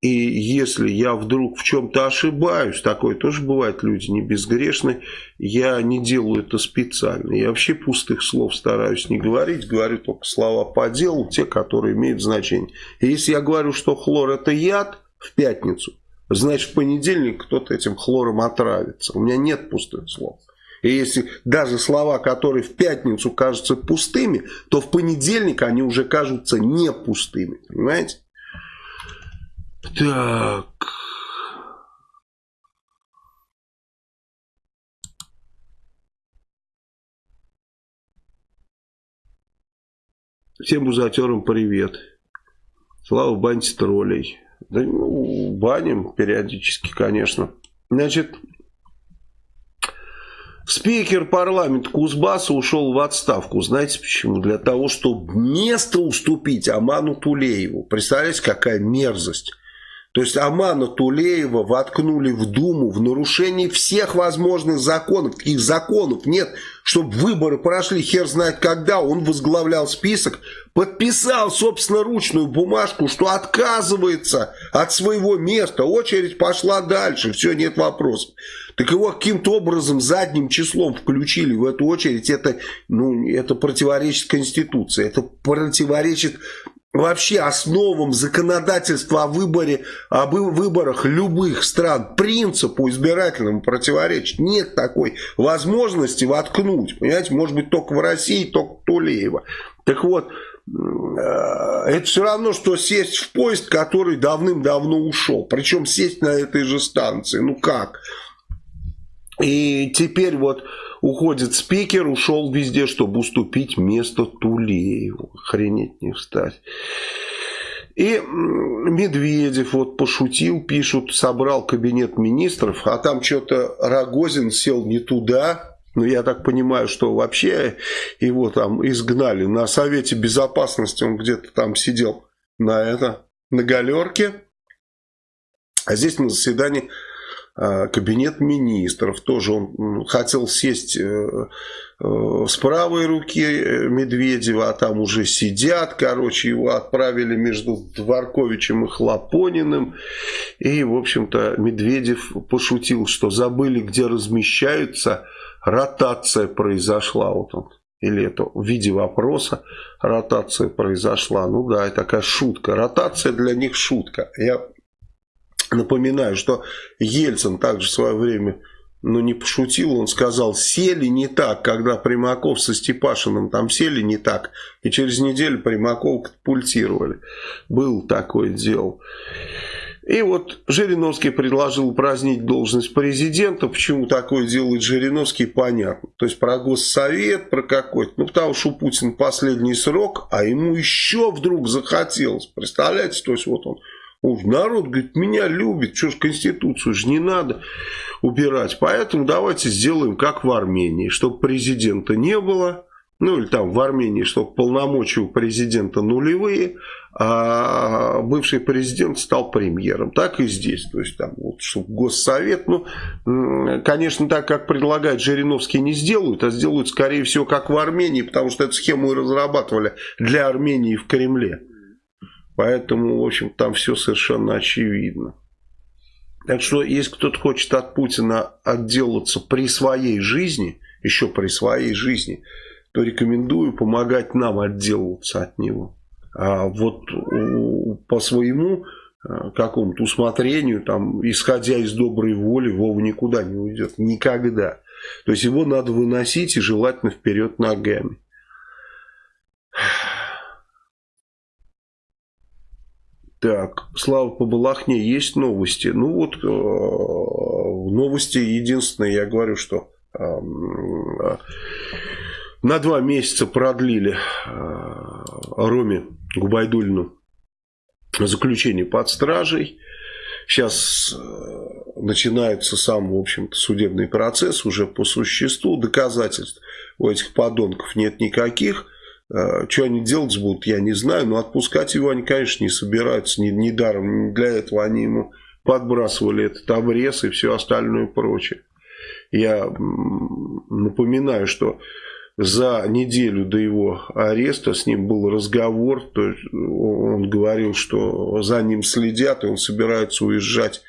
и если я вдруг в чем-то ошибаюсь, такое тоже бывает, люди не безгрешны, я не делаю это специально. Я вообще пустых слов стараюсь не говорить, говорю только слова по делу, те, которые имеют значение. И если я говорю, что хлор это яд в пятницу, значит в понедельник кто-то этим хлором отравится. У меня нет пустых слов. И если даже слова, которые в пятницу кажутся пустыми, то в понедельник они уже кажутся не пустыми. Понимаете? Так. Всем бузатерам привет. Слава баньте троллей. Да ну, баним периодически, конечно. Значит, спикер парламента Кузбасса ушел в отставку. Знаете почему? Для того, чтобы место уступить Аману Тулееву. Представляете, какая мерзость. То есть Амана Тулеева воткнули в Думу в нарушении всех возможных законов. Таких законов нет, чтобы выборы прошли хер знает когда, он возглавлял список, подписал собственноручную бумажку, что отказывается от своего места, очередь пошла дальше, все, нет вопросов. Так его каким-то образом задним числом включили в эту очередь, это, ну, это противоречит Конституции, это противоречит вообще основам законодательства о выборе, об выборах любых стран, принципу избирательному противоречит. Нет такой возможности воткнуть, понимаете, может быть только в России, только Тулеева. Так вот, э, это все равно, что сесть в поезд, который давным-давно ушел. Причем сесть на этой же станции. Ну как? И теперь вот уходит спикер, ушел везде, чтобы уступить место Тулееву. Охренеть не встать. И Медведев вот пошутил, пишут, собрал кабинет министров, а там что-то Рогозин сел не туда. Но я так понимаю, что вообще его там изгнали на Совете Безопасности, он где-то там сидел на это, на галерке. А здесь на заседании кабинет министров. Тоже он хотел сесть э, э, с правой руки э, Медведева, а там уже сидят. Короче, его отправили между Дворковичем и Хлопониным. И, в общем-то, Медведев пошутил, что забыли, где размещаются. Ротация произошла. Вот он или это в виде вопроса ротация произошла. Ну да, это такая шутка. Ротация для них шутка. Я Напоминаю, что Ельцин также в свое время ну, не пошутил, он сказал, сели не так, когда Примаков со Степашиным там сели не так, и через неделю Примаков катапультировали. Был такое дело. И вот Жириновский предложил упразднить должность президента. Почему такое делает Жириновский, понятно. То есть про госсовет, про какой-то. Ну, потому что у Путина последний срок, а ему еще вдруг захотелось. Представляете, то есть вот он Уж народ, говорит, меня любит, что ж Конституцию же не надо убирать. Поэтому давайте сделаем как в Армении, чтобы президента не было. Ну или там в Армении, чтобы полномочия у президента нулевые, а бывший президент стал премьером. Так и здесь. То есть там вот, чтобы Госсовет, ну, конечно, так как предлагает Жириновский не сделают, а сделают, скорее всего, как в Армении, потому что эту схему и разрабатывали для Армении в Кремле. Поэтому, в общем, там все совершенно очевидно. Так что, если кто-то хочет от Путина отделаться при своей жизни, еще при своей жизни, то рекомендую помогать нам отделываться от него. А вот по своему э, какому-то усмотрению, там, исходя из доброй воли, Вова никуда не уйдет. Никогда. То есть его надо выносить и желательно вперед ногами. Так, Слава по Балахне, есть новости? Ну вот, э, новости единственные, я говорю, что э, на два месяца продлили э, Роме Губайдульну заключение под стражей. Сейчас э, начинается сам, в общем-то, судебный процесс уже по существу. Доказательств у этих подонков нет никаких. Э, что они делать будут, я не знаю, но отпускать его они, конечно, не собираются, не, не даром. Для этого они ему подбрасывали этот обрез и все остальное прочее. Я напоминаю, что за неделю до его ареста с ним был разговор, то есть он говорил, что за ним следят, и он собирается уезжать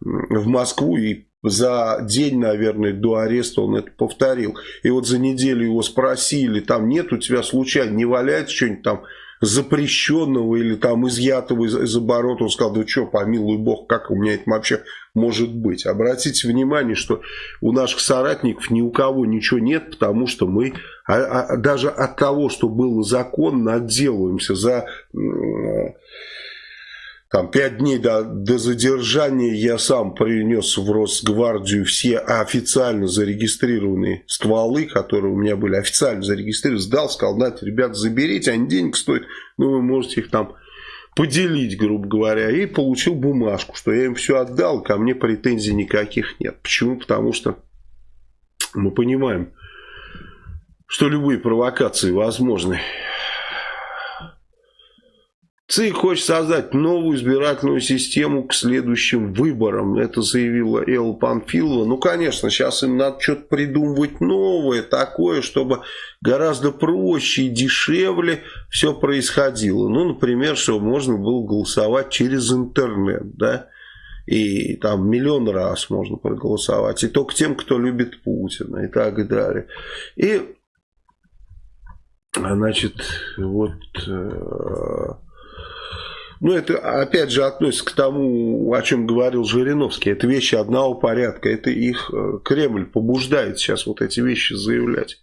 в Москву и за день, наверное, до ареста он это повторил. И вот за неделю его спросили, там нет у тебя случайно, не валяется что-нибудь там запрещенного или там изъятого из, из оборота. Он сказал, да что, помилуй бог, как у меня это вообще может быть. Обратите внимание, что у наших соратников ни у кого ничего нет, потому что мы а, а, даже от того, что было законно, отделываемся за там пять дней до, до задержания я сам принес в Росгвардию все официально зарегистрированные стволы, которые у меня были официально зарегистрированы, сдал, сказал, знаете, ребята, заберите, они денег стоят, ну вы можете их там поделить, грубо говоря, и получил бумажку, что я им все отдал, ко мне претензий никаких нет. Почему? Потому что мы понимаем, что любые провокации возможны. ЦИК хочет создать новую избирательную систему к следующим выборам. Это заявила Элла Панфилова. Ну, конечно, сейчас им надо что-то придумывать новое, такое, чтобы гораздо проще и дешевле все происходило. Ну, например, чтобы можно было голосовать через интернет, да, и там миллион раз можно проголосовать, и только тем, кто любит Путина и так далее. И, значит, вот э, ну, это, опять же, относится к тому, о чем говорил Жириновский. Это вещи одного порядка. Это их э, Кремль побуждает сейчас вот эти вещи заявлять.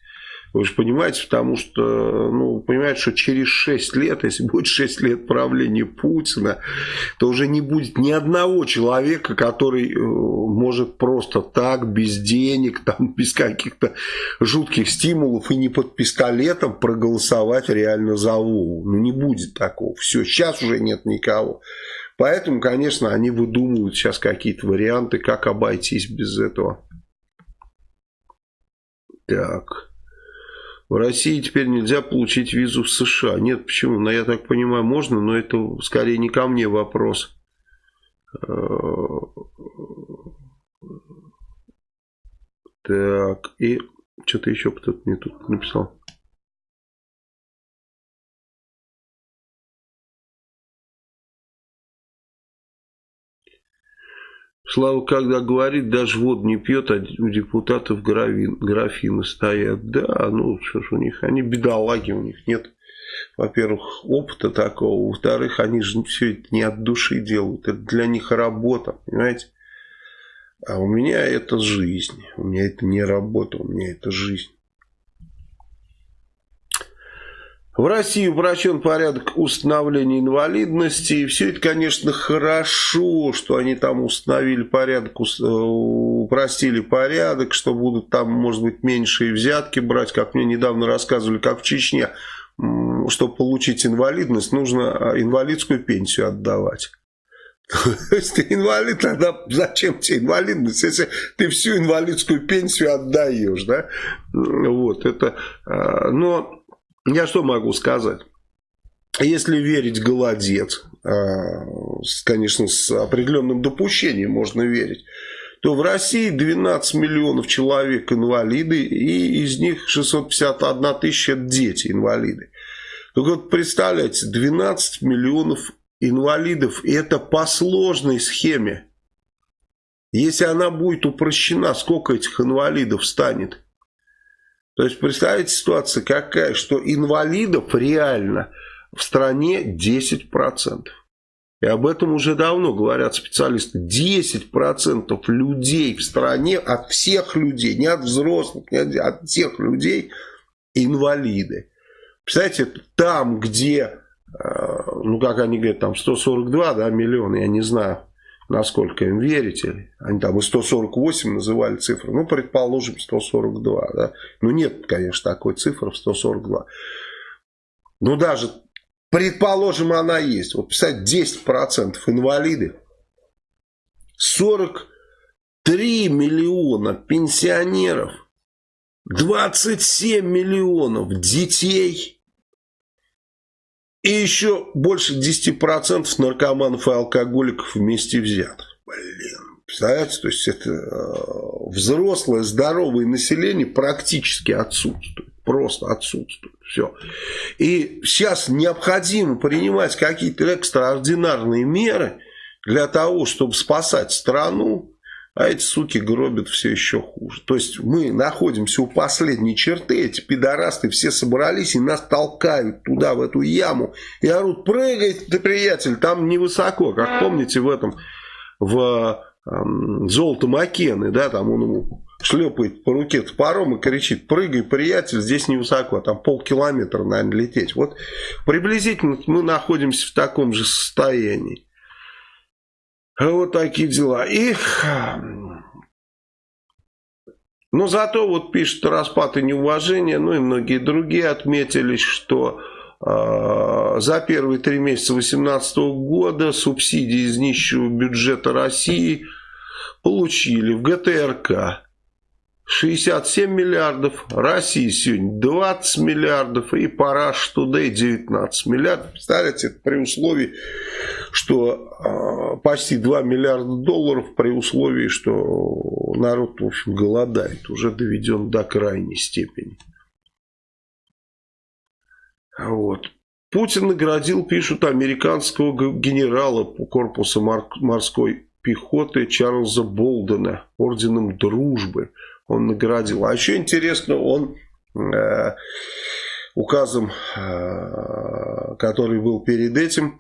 Вы же понимаете, потому что, ну, понимаете, что через 6 лет, если будет 6 лет правления Путина, то уже не будет ни одного человека, который э, может просто так, без денег, там, без каких-то жутких стимулов и не под пистолетом проголосовать реально за Вову. Ну, не будет такого. Все, сейчас уже нет никого. Поэтому, конечно, они выдумывают сейчас какие-то варианты, как обойтись без этого. Так. В России теперь нельзя получить визу в США. Нет, почему? Ну, я так понимаю, можно, но это скорее не ко мне вопрос. Так, и что-то еще кто-то мне тут написал. Слава, когда говорит, даже воду не пьет, а у депутатов графин, графины стоят. Да, ну что ж у них, они бедолаги, у них нет, во-первых, опыта такого, во-вторых, они же все это не от души делают, это для них работа, понимаете? А у меня это жизнь, у меня это не работа, у меня это жизнь. В России упрощен порядок установления инвалидности. И все это, конечно, хорошо, что они там установили порядок, э, упростили порядок, что будут там, может быть, меньшие взятки брать. Как мне недавно рассказывали, как в Чечне, чтобы получить инвалидность, нужно а, инвалидскую пенсию отдавать. То есть ты инвалид, тогда зачем тебе инвалидность, если ты всю инвалидскую пенсию отдаешь, да? Вот, это, а, но я что могу сказать? Если верить голодец, а, конечно, с определенным допущением можно верить, то в России 12 миллионов человек инвалиды, и из них 651 тысяча дети инвалиды. Только вот представляете, 12 миллионов инвалидов, и это по сложной схеме. Если она будет упрощена, сколько этих инвалидов станет? То есть, представьте ситуация какая, что инвалидов реально в стране 10%. И об этом уже давно говорят специалисты. 10% людей в стране, от всех людей, не от взрослых, не от, от всех людей, инвалиды. Представляете, там, где, э, ну как они говорят, там 142 да, миллиона, я не знаю, насколько им верите. Они там и 148 называли цифры. Ну, предположим, 142. Да? Ну, нет, конечно, такой цифры в 142. Ну, даже, предположим, она есть. Вот, представьте, 10% инвалиды. 43 миллиона пенсионеров. 27 миллионов детей. И еще больше 10% наркоманов и алкоголиков вместе взятых. Блин, представляете, то есть это э, взрослое, здоровое население практически отсутствует. Просто отсутствует. Все. И сейчас необходимо принимать какие-то экстраординарные меры для того, чтобы спасать страну а эти суки гробят все еще хуже. То есть мы находимся у последней черты, эти пидорасты все собрались и нас толкают туда, в эту яму. И орут, прыгай ты, приятель, там невысоко. Как помните в этом, в эм, золото Макены, да, там он ему шлепает по руке топором и кричит, прыгай, приятель, здесь невысоко, а там полкилометра, наверное, лететь. Вот приблизительно мы находимся в таком же состоянии. Вот такие дела. И... Но зато вот пишет распад и неуважение, ну и многие другие отметились, что э, за первые три месяца 2018 года субсидии из нищего бюджета России получили в ГТРК 67 миллиардов, Россия сегодня 20 миллиардов и Параш Today 19 миллиардов. Представляете, это при условии, что э, почти 2 миллиарда долларов, при условии, что народ, в общем, голодает, уже доведен до крайней степени. Вот. Путин наградил, пишут, американского генерала корпуса морской пехоты Чарльза Болдена орденом дружбы он наградил. А еще интересно, он э, указом, э, который был перед этим,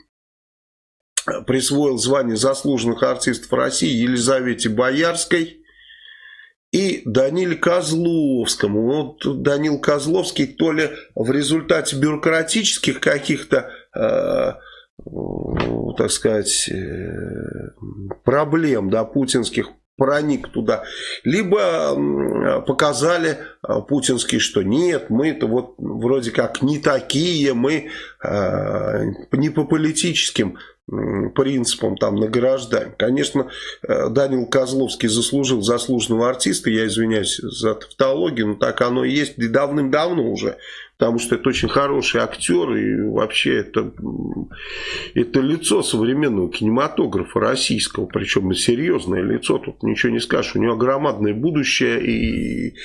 присвоил звание заслуженных артистов России Елизавете Боярской и Даниле Козловскому. Вот Данил Козловский то ли в результате бюрократических каких-то э, так сказать, э, проблем, да, путинских проник туда. Либо показали а, путинские, что нет, мы-то вот вроде как не такие, мы э, не по политическим принципам там награждаем. Конечно, э, Данил Козловский заслужил заслуженного артиста, я извиняюсь за тавтологию, но так оно и есть, и давным-давно уже потому что это очень хороший актер, и вообще это, это лицо современного кинематографа российского, причем серьезное лицо, тут ничего не скажешь, у него громадное будущее, и,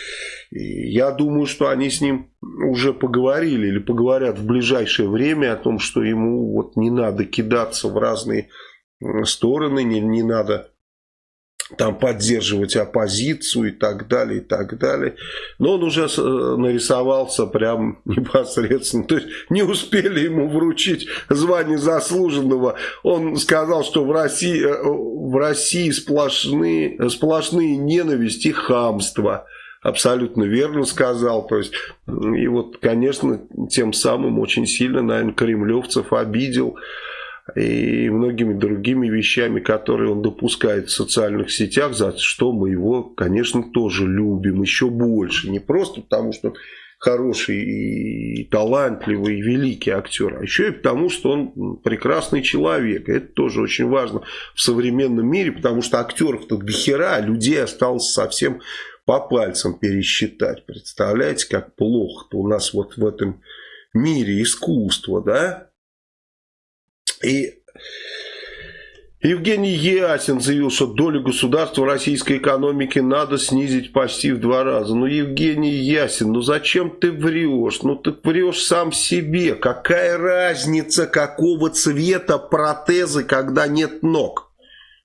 и я думаю, что они с ним уже поговорили или поговорят в ближайшее время о том, что ему вот не надо кидаться в разные стороны, не, не надо там поддерживать оппозицию и так далее, и так далее. Но он уже э, нарисовался прям непосредственно. То есть не успели ему вручить звание заслуженного. Он сказал, что в России, э, в России сплошные, сплошные ненависть и хамство. Абсолютно верно сказал. То есть, и вот, конечно, тем самым очень сильно, наверное, кремлевцев обидел и многими другими вещами, которые он допускает в социальных сетях, за что мы его, конечно, тоже любим еще больше. Не просто потому, что хороший и талантливый и великий актер, а еще и потому, что он прекрасный человек. Это тоже очень важно в современном мире, потому что актеров-то дохера, а людей осталось совсем по пальцам пересчитать. Представляете, как плохо-то у нас вот в этом мире искусства, да? И Евгений Ясин заявил, что долю государства в российской экономике надо снизить почти в два раза. Ну, Евгений Ясин, ну зачем ты врешь? Ну, ты врешь сам себе. Какая разница, какого цвета протезы, когда нет ног?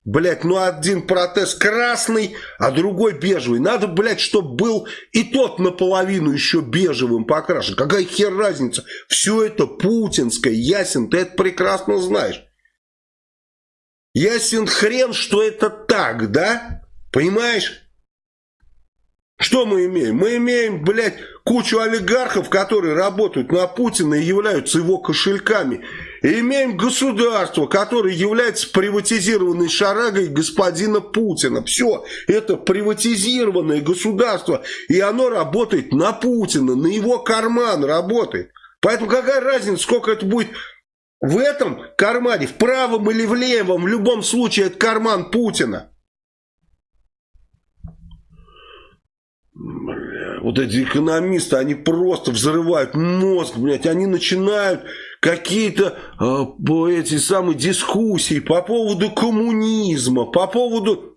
Блять, ну один протез красный, а другой бежевый. Надо, блядь, чтобы был и тот наполовину еще бежевым покрашен. Какая хер разница? Все это путинское, ясен, ты это прекрасно знаешь. Ясен хрен, что это так, да? Понимаешь? Что мы имеем? Мы имеем, блядь, кучу олигархов, которые работают на Путина и являются его кошельками. Имеем государство, которое является приватизированной шарагой господина Путина. Все, это приватизированное государство, и оно работает на Путина, на его карман работает. Поэтому какая разница, сколько это будет в этом кармане, в правом или в левом, в любом случае это карман Путина. Бля, вот эти экономисты, они просто взрывают мозг, блядь, они начинают какие-то э, эти самые дискуссии по поводу коммунизма, по поводу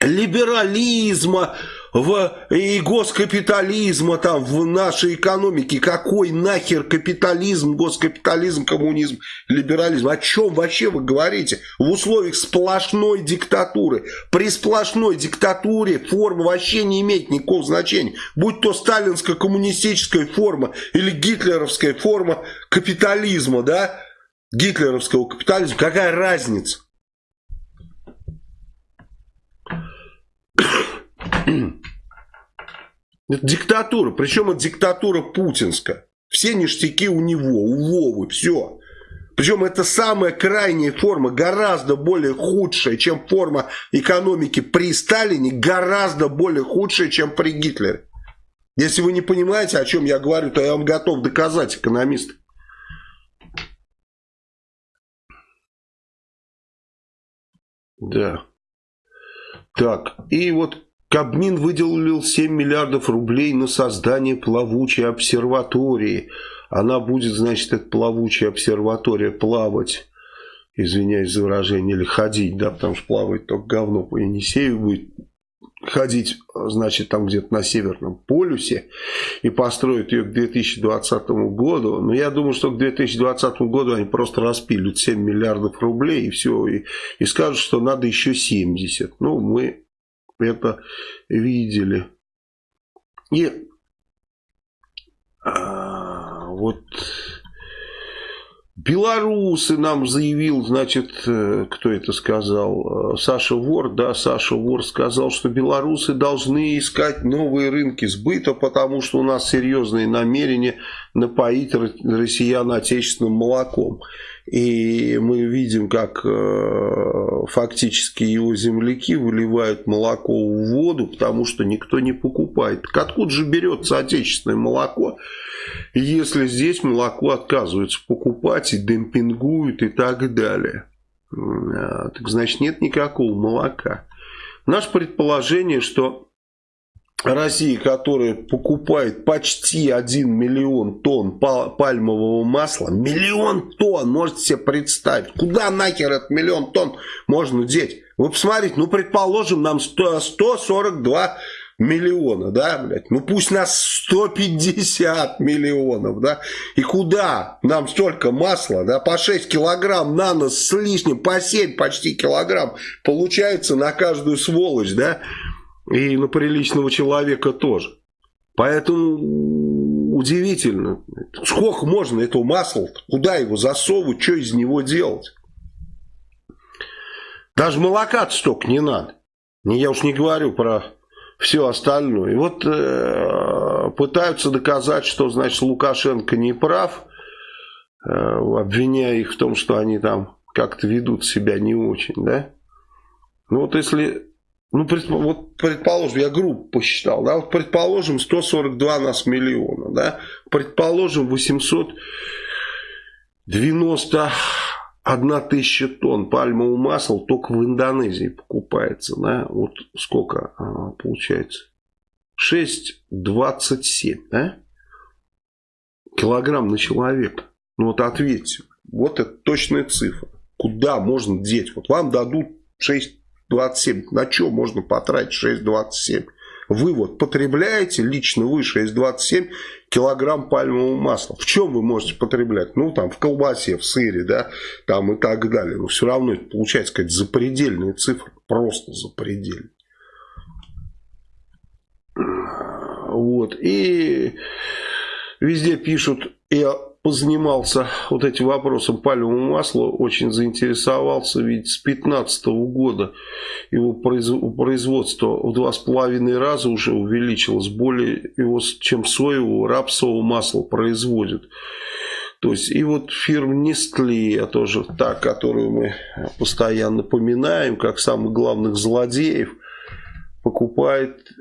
либерализма, в, и госкапитализма там в нашей экономике. Какой нахер капитализм, госкапитализм, коммунизм, либерализм? О чем вообще вы говорите? В условиях сплошной диктатуры. При сплошной диктатуре форма вообще не имеет никакого значения. Будь то сталинско-коммунистическая форма или гитлеровская форма капитализма, да? Гитлеровского капитализма. Какая разница? Диктатура, причем это диктатура путинская. Все ништяки у него, у Вовы, все. Причем это самая крайняя форма, гораздо более худшая, чем форма экономики при Сталине, гораздо более худшая, чем при Гитлере. Если вы не понимаете, о чем я говорю, то я вам готов доказать, экономист. Да. Так, и вот Кабмин выделил 7 миллиардов рублей на создание плавучей обсерватории. Она будет, значит, эта плавучая обсерватория плавать, извиняюсь за выражение, или ходить, да, потому что плавать только говно по Енисею будет ходить, значит, там где-то на Северном полюсе и построить ее к 2020 году. Но я думаю, что к 2020 году они просто распилят 7 миллиардов рублей и все, и, и скажут, что надо еще 70. Ну, мы это видели. И а, вот Белорусы нам заявил, значит, э, кто это сказал, э, Саша Вор, да, Саша Вор сказал, что белорусы должны искать новые рынки сбыта, потому что у нас серьезные намерения напоить россиян отечественным молоком. И мы видим, как э, фактически его земляки выливают молоко в воду, потому что никто не покупает. Так откуда же берется отечественное молоко, если здесь молоко отказываются покупать и демпингуют и так далее? А, так значит нет никакого молока. Наше предположение, что Россия, которая покупает почти 1 миллион тонн пальмового масла, миллион тонн, можете себе представить, куда нахер этот миллион тонн можно деть? Вы посмотрите, ну предположим, нам 100, 142 миллиона, да, блядь, ну пусть нас 150 миллионов, да, и куда нам столько масла, да, по 6 килограмм на нос с лишним, по 7 почти килограмм получается на каждую сволочь, да, и на приличного человека тоже. Поэтому удивительно. Сколько можно этого масла? Куда его засовывать? Что из него делать? Даже молока столько не надо. Я уж не говорю про все остальное. И вот э, пытаются доказать, что, значит, Лукашенко не прав, э, обвиняя их в том, что они там как-то ведут себя не очень, да? Ну вот если ну, вот предположим, я группу посчитал, да, вот предположим, 142 нас миллиона, да, предположим, 891 тысяча тонн пальмового масла только в Индонезии покупается, да, вот сколько а, получается? 6,27, да, килограмм на человека. Ну, вот ответьте, вот это точная цифра. Куда можно деть? Вот вам дадут 6 6,27. На что можно потратить 6,27? Вы вот потребляете, лично вы 6,27 килограмм пальмового масла. В чем вы можете потреблять? Ну, там, в колбасе, в сыре, да, там и так далее. Но все равно это получается какая-то запредельная цифра. Просто запредельная. Вот. И везде пишут, я позанимался вот этим вопросом пальмового масла, очень заинтересовался, ведь с 2015 года его производство в два с половиной раза уже увеличилось, более его, чем соевого, рапсового масла производят. То есть, и вот фирма Nestle, тоже та, которую мы постоянно поминаем, как самых главных злодеев, покупает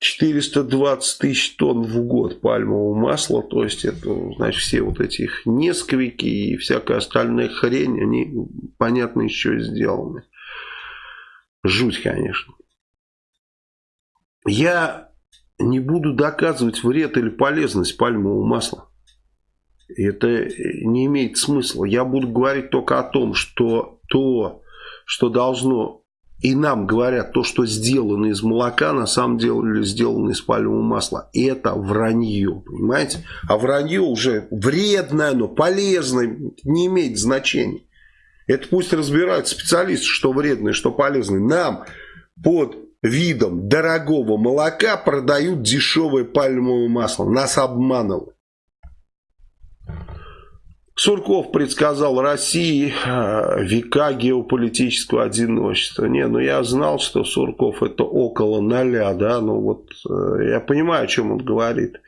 420 тысяч тонн в год пальмового масла, то есть это, значит, все вот эти их несквики и всякая остальная хрень, они, понятно, еще сделаны. Жуть, конечно. Я не буду доказывать вред или полезность пальмового масла. Это не имеет смысла. Я буду говорить только о том, что то, что должно и нам говорят, то, что сделано из молока, на самом деле сделано из пальмового масла. Это вранье, понимаете? А вранье уже вредное, но полезное, не имеет значения. Это пусть разбирают специалисты, что вредное, что полезное. Нам под видом дорогого молока продают дешевое пальмовое масло. Нас обманывают. Сурков предсказал России э, века геополитического одиночества. Не, ну я знал, что Сурков это около ноля, да, ну вот э, я понимаю, о чем он говорит.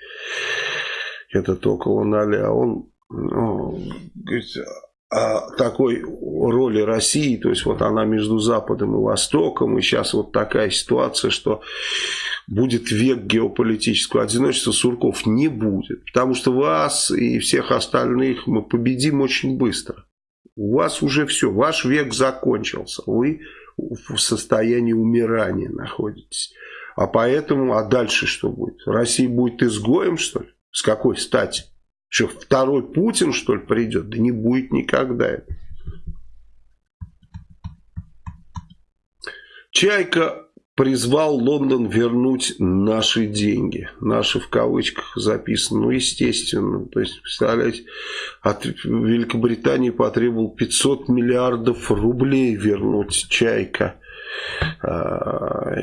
Этот около ноля. Он ну, говорит, такой роли России, то есть вот она между Западом и Востоком, и сейчас вот такая ситуация, что будет век геополитического одиночества, Сурков не будет, потому что вас и всех остальных мы победим очень быстро. У вас уже все, ваш век закончился, вы в состоянии умирания находитесь. А поэтому, а дальше что будет? Россия будет изгоем, что ли? С какой стати? Что, второй Путин, что ли, придет? Да не будет никогда. Чайка призвал Лондон вернуть наши деньги. Наши в кавычках записано. Ну, естественно. То есть, представляете, от Великобритании потребовал 500 миллиардов рублей вернуть Чайка. А,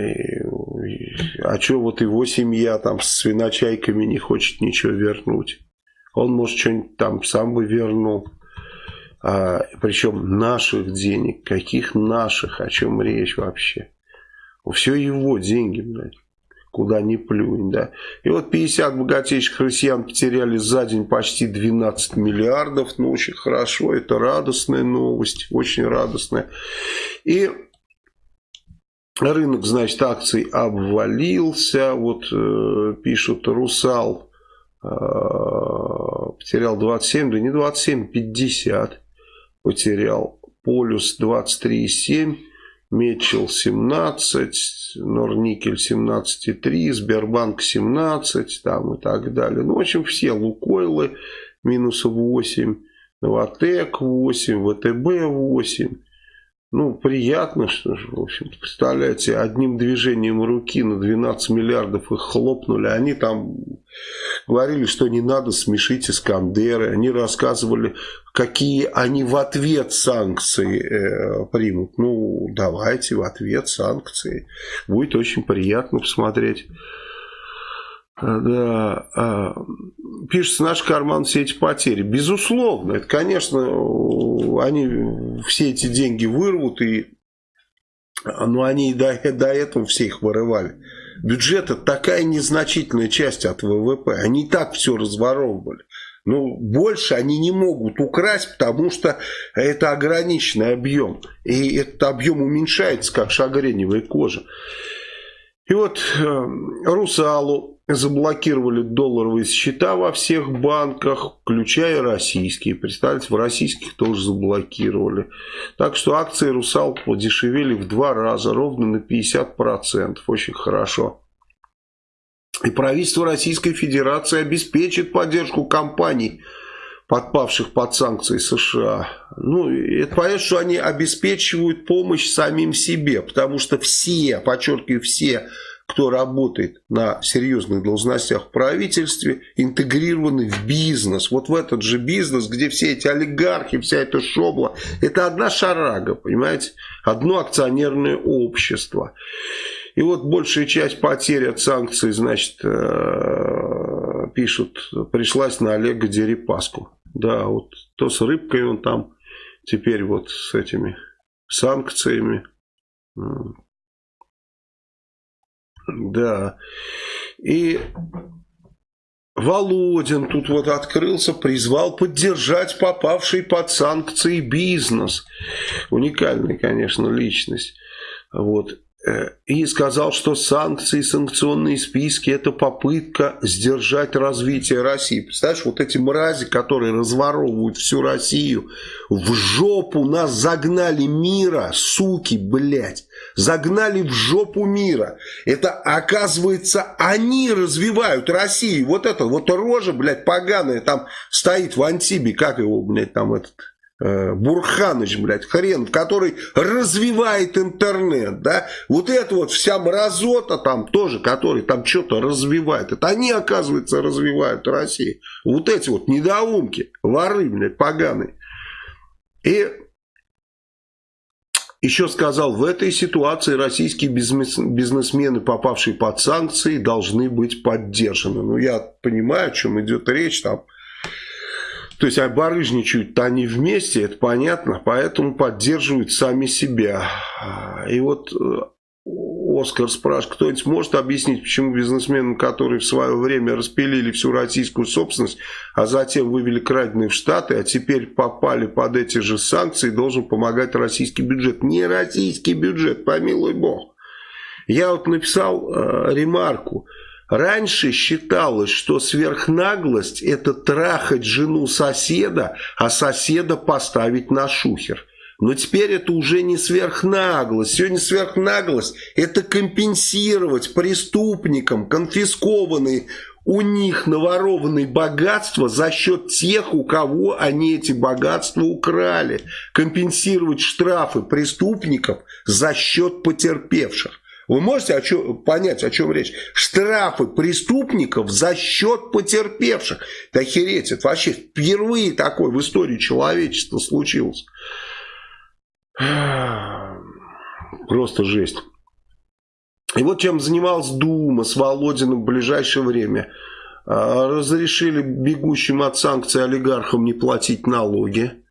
а что вот его семья там с свиночайками не хочет ничего вернуть? Он, может, что-нибудь там сам бы вернул. А, причем наших денег. Каких наших? О чем речь вообще? Все его деньги, блядь. Куда ни плюнь, да. И вот 50 богатейших россиян потеряли за день почти 12 миллиардов. Ну, очень хорошо. Это радостная новость. Очень радостная. И рынок, значит, акций обвалился. Вот э, пишут, Русал потерял 27, да не 27, 50 потерял. Полюс 23,7. Мечел 17, Норникель 17,3, Сбербанк 17 там и так далее. Ну, в общем, все Лукойлы минус 8, Новотек 8, ВТБ 8. Ну, приятно, что же, в общем представляете, одним движением руки на 12 миллиардов их хлопнули. Они там говорили, что не надо смешить Искандеры. Они рассказывали, какие они в ответ санкции э, примут. Ну, давайте в ответ санкции. Будет очень приятно посмотреть. Да, а, пишется наш карман все эти потери. Безусловно, это, конечно, они все эти деньги вырвут, и, но они и до, до этого все их вырывали. Бюджет это такая незначительная часть от ВВП. Они и так все разворовывали. Ну, больше они не могут украсть, потому что это ограниченный объем. И этот объем уменьшается, как шагреневая кожа. И вот э, Русалу заблокировали долларовые счета во всех банках, включая российские. Представьте, в российских тоже заблокировали. Так что акции Русал подешевели в два раза, ровно на 50%. Очень хорошо. И правительство Российской Федерации обеспечит поддержку компаний, подпавших под санкции США. Ну, это понятно, что они обеспечивают помощь самим себе, потому что все, подчеркиваю, все кто работает на серьезных должностях в правительстве, интегрированы в бизнес. Вот в этот же бизнес, где все эти олигархи, вся эта шобла, это одна шарага, понимаете? Одно акционерное общество. И вот большая часть потерь от санкций, значит, э, пишут, пришлась на Олега Дерипаску. Да, вот то с рыбкой он там, теперь вот с этими санкциями. Да. И Володин тут вот открылся, призвал поддержать попавший под санкции бизнес. Уникальная, конечно, личность. Вот. Э, и сказал, что санкции, санкционные списки – это попытка сдержать развитие России. Представляешь, вот эти мрази, которые разворовывают всю Россию, в жопу нас загнали мира, суки, блядь, загнали в жопу мира. Это, оказывается, они развивают Россию. Вот это, вот рожа, блядь, поганая, там стоит в Антибе, как его, блядь, там этот Э, Бурханыч, блядь, хрен, который развивает интернет, да, вот это вот вся мразота там тоже, который там что-то развивает, это они, оказывается, развивают Россию. Вот эти вот недоумки, воры, блядь, поганые. И еще сказал, в этой ситуации российские бизнесмены, попавшие под санкции, должны быть поддержаны. Ну, я понимаю, о чем идет речь, там, то есть а барыжничают-то они вместе, это понятно, поэтому поддерживают сами себя. И вот э, Оскар спрашивает, кто-нибудь может объяснить, почему бизнесменам, которые в свое время распилили всю российскую собственность, а затем вывели краденые в Штаты, а теперь попали под эти же санкции, должен помогать российский бюджет. Не российский бюджет, помилуй бог. Я вот написал э, ремарку. Раньше считалось, что сверхнаглость – это трахать жену соседа, а соседа поставить на шухер. Но теперь это уже не сверхнаглость. Сегодня сверхнаглость – это компенсировать преступникам конфискованные у них наворованные богатства за счет тех, у кого они эти богатства украли. Компенсировать штрафы преступников за счет потерпевших. Вы можете о чем, понять, о чем речь? Штрафы преступников за счет потерпевших. Да охереть, это вообще впервые такое в истории человечества случилось. Просто жесть. И вот чем занималась Дума с Володиным в ближайшее время. А, разрешили бегущим от санкций олигархам не платить налоги.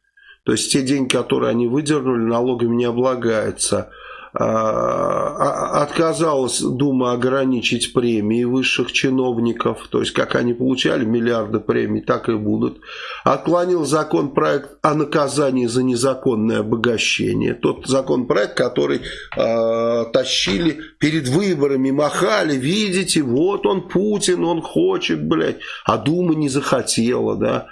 То есть те деньги, которые они выдернули, налогами не облагаются. А, а, отказалась Дума ограничить премии высших чиновников, то есть как они получали миллиарды премий, так и будут. Отклонил законопроект о наказании за незаконное обогащение. Тот законопроект, который э, тащили перед выборами, махали, видите, вот он Путин, он хочет, блядь, а Дума не захотела, да.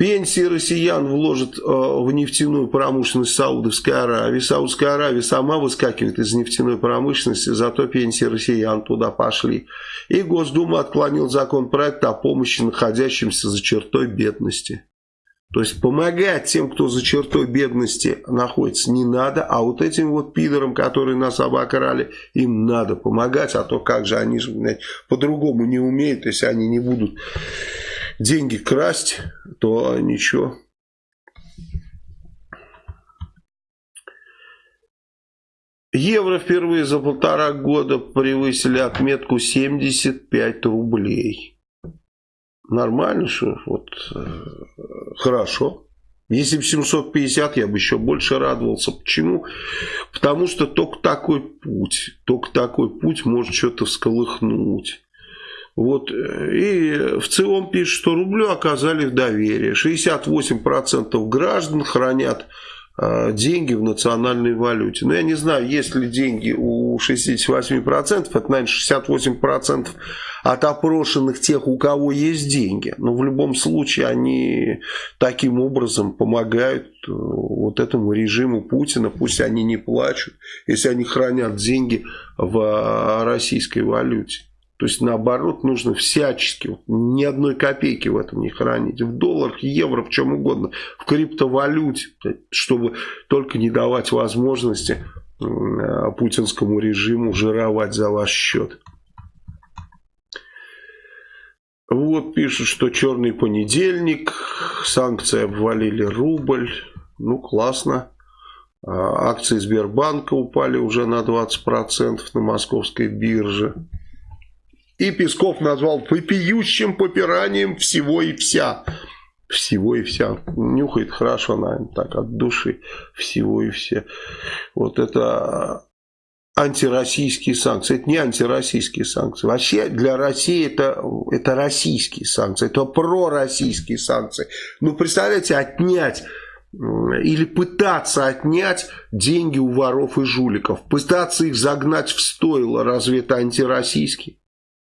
Пенсии россиян вложат э, в нефтяную промышленность Саудовской Аравии. Саудовская Аравия сама выскакивает из нефтяной промышленности, зато пенсии россиян туда пошли. И Госдума отклонил законопроект о помощи находящимся за чертой бедности. То есть помогать тем, кто за чертой бедности находится, не надо, а вот этим вот пидорам, которые нас обокрали, им надо помогать, а то как же они же по-другому не умеют, если они не будут деньги красть, то ничего. Евро впервые за полтора года превысили отметку 75 рублей. Нормально, что вот э, хорошо. Если бы 750, я бы еще больше радовался. Почему? Потому что только такой путь, только такой путь может что-то всколыхнуть. Вот. Э, и в целом пишет, что рублю оказали в доверие. 68% граждан хранят э, деньги в национальной валюте. Но я не знаю, есть ли деньги у 68%, это, наверное, 68% от опрошенных тех, у кого есть деньги. Но в любом случае они таким образом помогают э, вот этому режиму Путина. Пусть они не плачут, если они хранят деньги в российской валюте. То есть, наоборот, нужно всячески, вот, ни одной копейки в этом не хранить. В долларах, евро, в чем угодно. В криптовалюте, чтобы только не давать возможности путинскому режиму жировать за ваш счет. Вот пишут, что черный понедельник, санкции обвалили рубль. Ну, классно. А, акции Сбербанка упали уже на 20% на московской бирже. И Песков назвал вопиющим попиранием всего и вся. Всего и вся. Нюхает хорошо, наверное, так от души. Всего и все. Вот это антироссийские санкции. Это не антироссийские санкции. Вообще для России это, это российские санкции. Это пророссийские санкции. Ну, представляете, отнять или пытаться отнять деньги у воров и жуликов. Пытаться их загнать в стойло. Разве это антироссийский?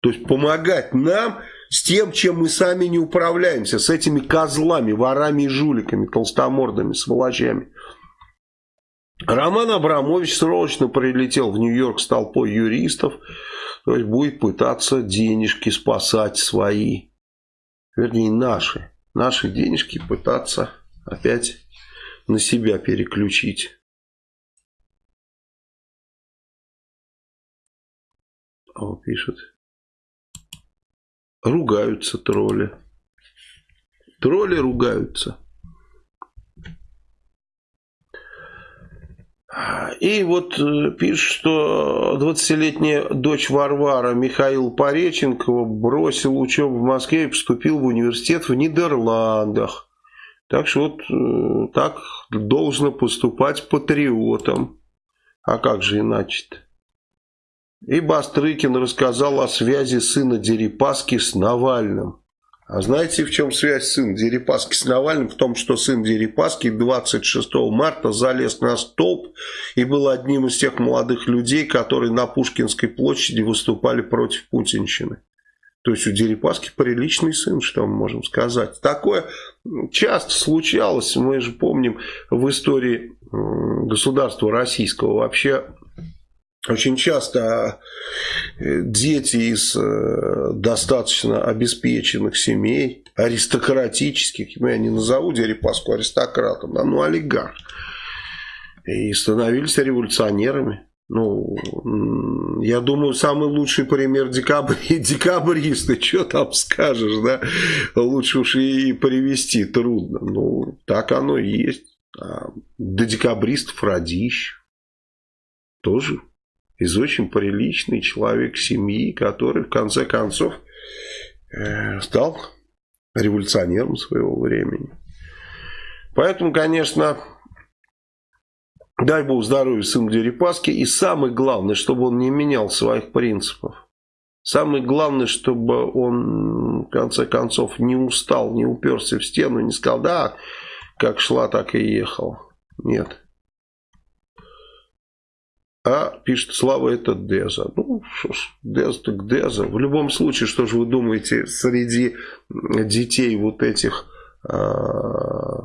То есть помогать нам с тем, чем мы сами не управляемся, с этими козлами, ворами и жуликами, толстомордами, сволочами. Роман Абрамович срочно прилетел в Нью-Йорк с толпой юристов, то есть будет пытаться денежки спасать свои, вернее наши, наши денежки пытаться опять на себя переключить. О, пишет. Ругаются тролли. Тролли ругаются. И вот э, пишет, что 20-летняя дочь Варвара Михаил Пореченкова бросил учебу в Москве и поступил в университет в Нидерландах. Так что вот э, так должно поступать патриотам. А как же иначе-то? И Бастрыкин рассказал о связи сына Дерипаски с Навальным. А знаете, в чем связь сына Дерипаски с Навальным? В том, что сын Дерипаски 26 марта залез на столб и был одним из тех молодых людей, которые на Пушкинской площади выступали против путинщины. То есть у Дерипаски приличный сын, что мы можем сказать. Такое часто случалось, мы же помним в истории государства российского вообще очень часто э, дети из э, достаточно обеспеченных семей, аристократических, я не назову Дерипаску аристократом, да, ну олигарх, и становились революционерами. Ну, я думаю, самый лучший пример декабри, декабристы, что там скажешь, да? Лучше уж и привести трудно. Ну, так оно и есть. А до декабристов Радищ тоже из очень приличный человек семьи, который в конце концов э, стал революционером своего времени. Поэтому, конечно, Дай Бог здоровья сыну Дерипаски. И самое главное, чтобы он не менял своих принципов. Самое главное, чтобы он, в конце концов, не устал, не уперся в стену, не сказал, да, как шла, так и ехал. Нет. А пишет, Слава, это Деза. Ну, что ж, Деза так Деза. В любом случае, что же вы думаете, среди детей вот этих... А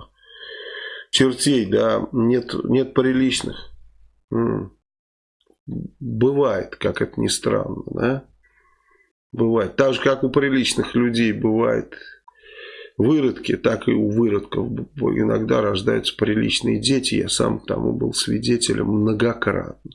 чертей, да, нет, нет приличных. Бывает, как это ни странно, да. Бывает. Так же, как у приличных людей бывает выродки, так и у выродков иногда рождаются приличные дети. Я сам тому был свидетелем многократно.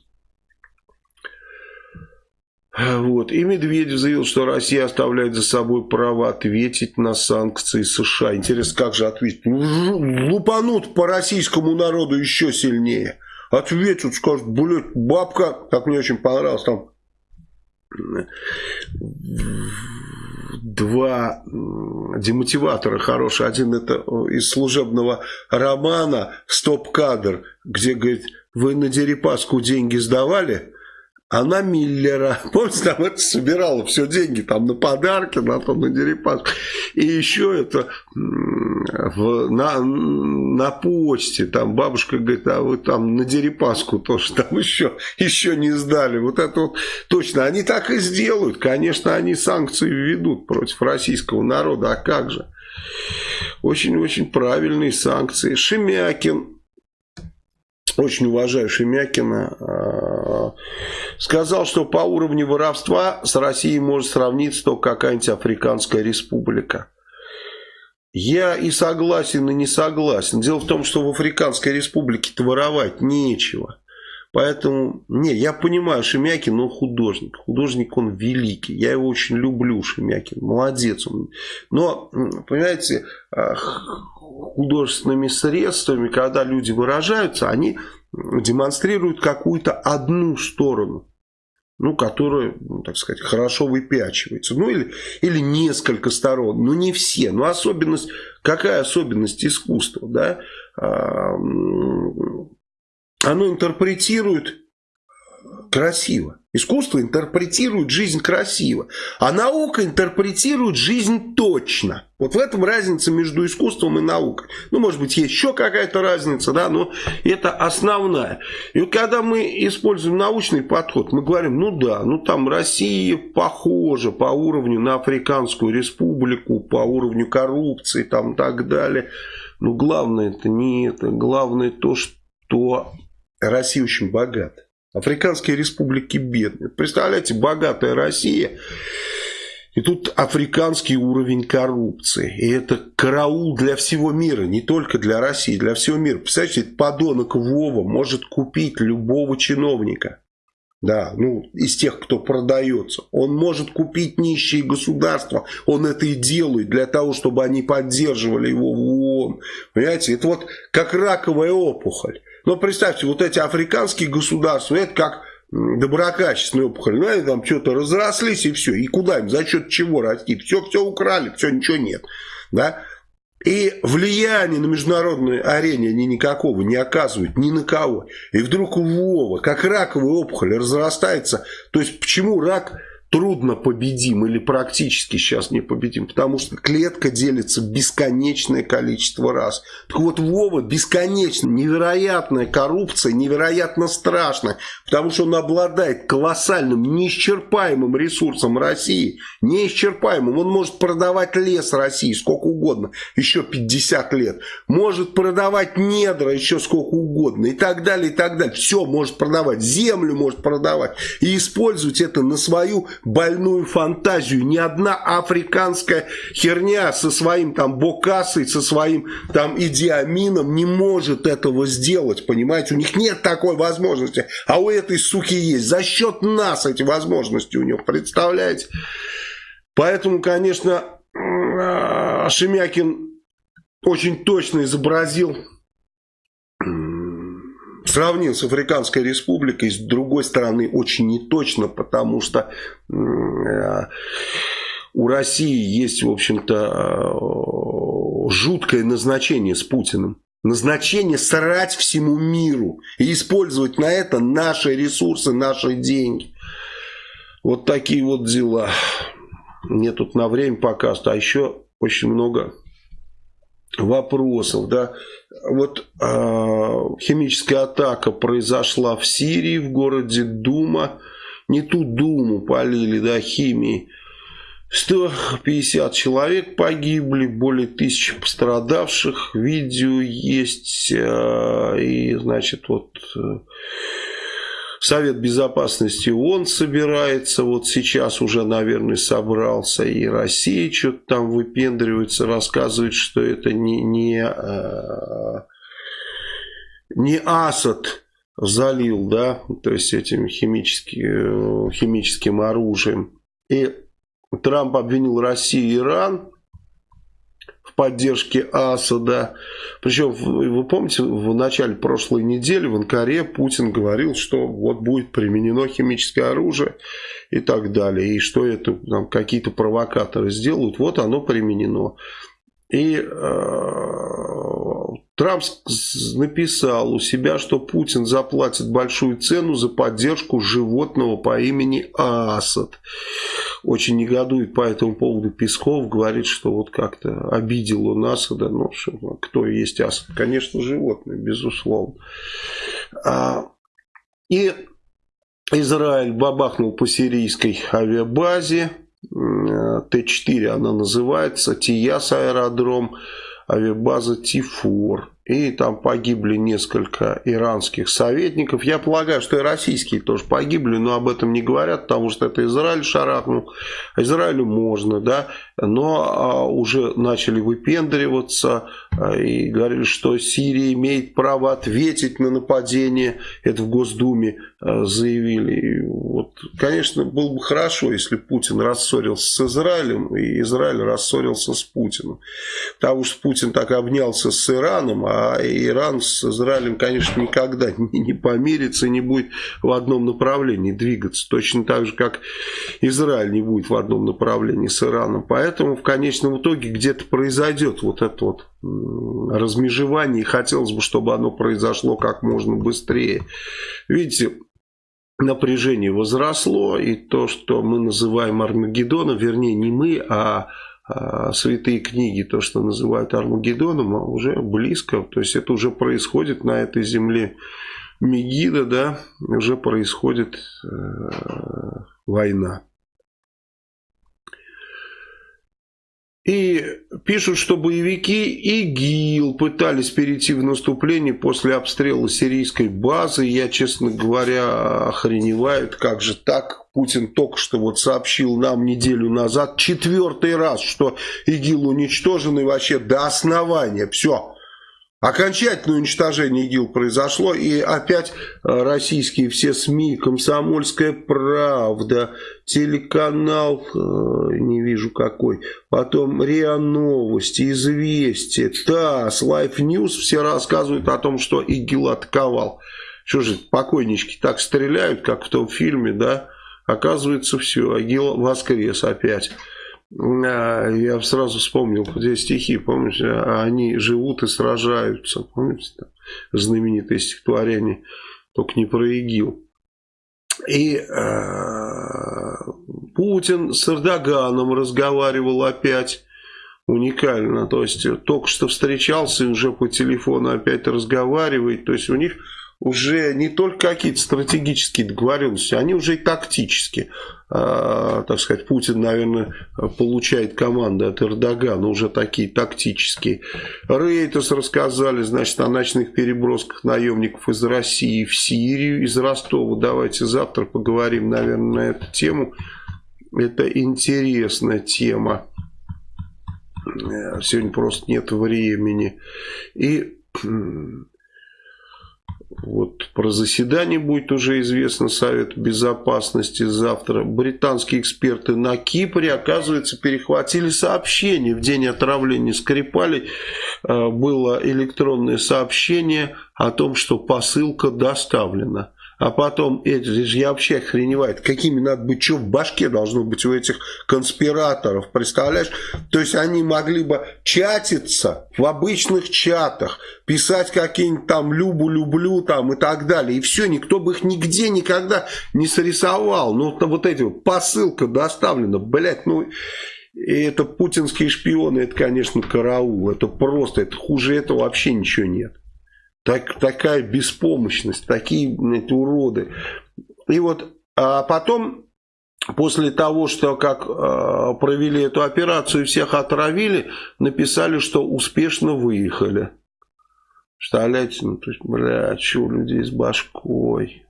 Вот. И Медведев заявил, что Россия оставляет за собой право ответить на санкции США. Интересно, как же ответить? Лупанут по российскому народу еще сильнее. Ответят, скажут, блядь, бабка, как мне очень понравилось, там два демотиватора хорошие. Один это из служебного романа «Стоп-кадр», где, говорит, вы на Дерипаску деньги сдавали? Она Миллера. Помните, там это собирала все деньги там на подарки, на то, на дерипас. И еще это в, на, на почте, там бабушка говорит, а вы там на дерипаску тоже там еще, еще не сдали. Вот это вот точно. Они так и сделают. Конечно, они санкции введут против российского народа. А как же? Очень-очень правильные санкции. Шемякин очень уважаю Шемякина, а, сказал, что по уровню воровства с Россией может сравниться только какая-нибудь Африканская республика. Я и согласен, и не согласен. Дело в том, что в Африканской республике-то воровать нечего. Поэтому, не, я понимаю, Шемякин, он художник. Художник он великий. Я его очень люблю, Шемякин. Молодец он. Но, понимаете, художественными средствами, когда люди выражаются, они демонстрируют какую-то одну сторону ну, которая, ну, так сказать, хорошо выпячивается. Ну, или, или несколько сторон, но не все. Но особенность, какая особенность искусства, да? А, оно интерпретирует красиво. Искусство интерпретирует жизнь красиво, а наука интерпретирует жизнь точно. Вот в этом разница между искусством и наукой. Ну, может быть, есть еще какая-то разница, да, но это основная. И вот когда мы используем научный подход, мы говорим, ну да, ну там Россия похожа по уровню на Африканскую республику, по уровню коррупции там и так далее. Но главное это не это, главное то, что Россия очень богата. Африканские республики бедные. Представляете, богатая Россия. И тут африканский уровень коррупции. И это караул для всего мира, не только для России, для всего мира. Представляете, подонок Вова может купить любого чиновника. Да, ну, из тех, кто продается. Он может купить нищие государства. Он это и делает для того, чтобы они поддерживали его в ООН. Понимаете, это вот как раковая опухоль. Но представьте, вот эти африканские государства, это как доброкачественные опухоли. Ну, они там что-то разрослись и все. И куда им, за счет чего расти? Все, все украли, все, ничего нет. Да? И влияния на международной арене они никакого не оказывают ни на кого. И вдруг у Вова, как раковая опухоль, разрастается. То есть, почему рак трудно победим или практически сейчас не победим, потому что клетка делится бесконечное количество раз. Так вот, Вова бесконечно, невероятная коррупция, невероятно страшная, потому что он обладает колоссальным, неисчерпаемым ресурсом России, неисчерпаемым. Он может продавать лес России сколько угодно, еще 50 лет, может продавать недра еще сколько угодно и так далее, и так далее. Все может продавать, землю может продавать и использовать это на свою больную фантазию. Ни одна африканская херня со своим там Бокасой, со своим там Идиамином не может этого сделать, понимаете? У них нет такой возможности, а у этой суки есть. За счет нас эти возможности у него, представляете? Поэтому, конечно, Шемякин очень точно изобразил сравнил с Африканской республикой, с другой стороны очень неточно, потому что э, у России есть, в общем-то, э, жуткое назначение с Путиным. Назначение срать всему миру и использовать на это наши ресурсы, наши деньги. Вот такие вот дела. Мне тут на время пока, а еще очень много вопросов, да, вот э, химическая атака произошла в Сирии, в городе Дума, не ту Думу полили, да, химией, 150 человек погибли, более тысячи пострадавших, видео есть, э, и, значит, вот... Э, Совет Безопасности ООН собирается, вот сейчас уже, наверное, собрался, и Россия что-то там выпендривается, рассказывает, что это не, не, э, не Асад залил, да, то есть этим химическим, химическим оружием. И Трамп обвинил Россию и Иран в поддержке Асада. Причем, вы помните, в начале прошлой недели в Анкаре Путин говорил, что вот будет применено химическое оружие и так далее. И что это какие-то провокаторы сделают. Вот оно применено. И э, Трамп написал у себя, что Путин заплатит большую цену за поддержку животного по имени Асад. Очень негодует по этому поводу Песков, говорит, что вот как-то обидел он Асада. Ну, что, кто есть Асад? Конечно, животное, безусловно. А, и Израиль бабахнул по сирийской авиабазе. Т-4 она называется, Тияс аэродром, авиабаза Тифор. И там погибли несколько иранских советников. Я полагаю, что и российские тоже погибли, но об этом не говорят, потому что это Израиль шарахнул. Израилю можно, да, но а, уже начали выпендриваться а, и говорили, что Сирия имеет право ответить на нападение. Это в Госдуме а, заявили. Вот, конечно, было бы хорошо, если Путин рассорился с Израилем, и Израиль рассорился с Путиным. Потому что Путин так обнялся с Ираном, а Иран с Израилем, конечно, никогда не, не помирится и не будет в одном направлении двигаться. Точно так же, как Израиль не будет в одном направлении с Ираном. Поэтому в конечном итоге где-то произойдет вот это вот размежевание. И хотелось бы, чтобы оно произошло как можно быстрее. Видите, напряжение возросло, и то, что мы называем Армагеддоном, вернее, не мы, а а, святые книги, то, что называют Армагеддоном, а уже близко. То есть это уже происходит на этой земле. Мегида, да, уже происходит э, война. И пишут, что боевики ИГИЛ пытались перейти в наступление после обстрела сирийской базы. Я, честно говоря, охреневаю, как же так? Путин только что вот сообщил нам неделю назад, четвертый раз, что ИГИЛ уничтожен и вообще до основания. Все, Окончательное уничтожение ИГИЛ произошло, и опять э, российские все СМИ, «Комсомольская правда», телеканал, э, не вижу какой, потом РИА Новости, Известия, ТАСС, Life News, все рассказывают о том, что ИГИЛ атаковал. Что же, покойнички так стреляют, как в том фильме, да? Оказывается, все, ИГИЛ воскрес опять. Я сразу вспомнил здесь стихи, помните, они живут и сражаются, помните, там, знаменитое стихотворение, только не про ИГИЛ. И э, Путин с Эрдоганом разговаривал опять уникально. То есть только что встречался и уже по телефону опять разговаривает. То есть у них уже не только какие-то стратегические договоренности, они уже и тактические. А, так сказать, Путин, наверное, получает команды от Эрдогана, уже такие тактические. Рейтус рассказали, значит, о ночных перебросках наемников из России в Сирию, из Ростова. Давайте завтра поговорим, наверное, на эту тему. Это интересная тема. Сегодня просто нет времени. И вот про заседание будет уже известно Совет Безопасности завтра. Британские эксперты на Кипре, оказывается, перехватили сообщение. В день отравления Скрипали э, было электронное сообщение о том, что посылка доставлена а потом, это же я вообще охреневает, какими надо быть, что в башке должно быть у этих конспираторов, представляешь? То есть они могли бы чатиться в обычных чатах, писать какие-нибудь там «любу, люблю» там и так далее, и все, никто бы их нигде никогда не срисовал. Ну, вот эти посылка доставлена, блядь, ну... И это путинские шпионы, это, конечно, караул. Это просто, это хуже этого вообще ничего нет. Так, такая беспомощность, такие эти уроды. И вот а потом, после того, что как э, провели эту операцию всех отравили, написали, что успешно выехали. Представляете, ну, то есть, бля, что у людей с башкой.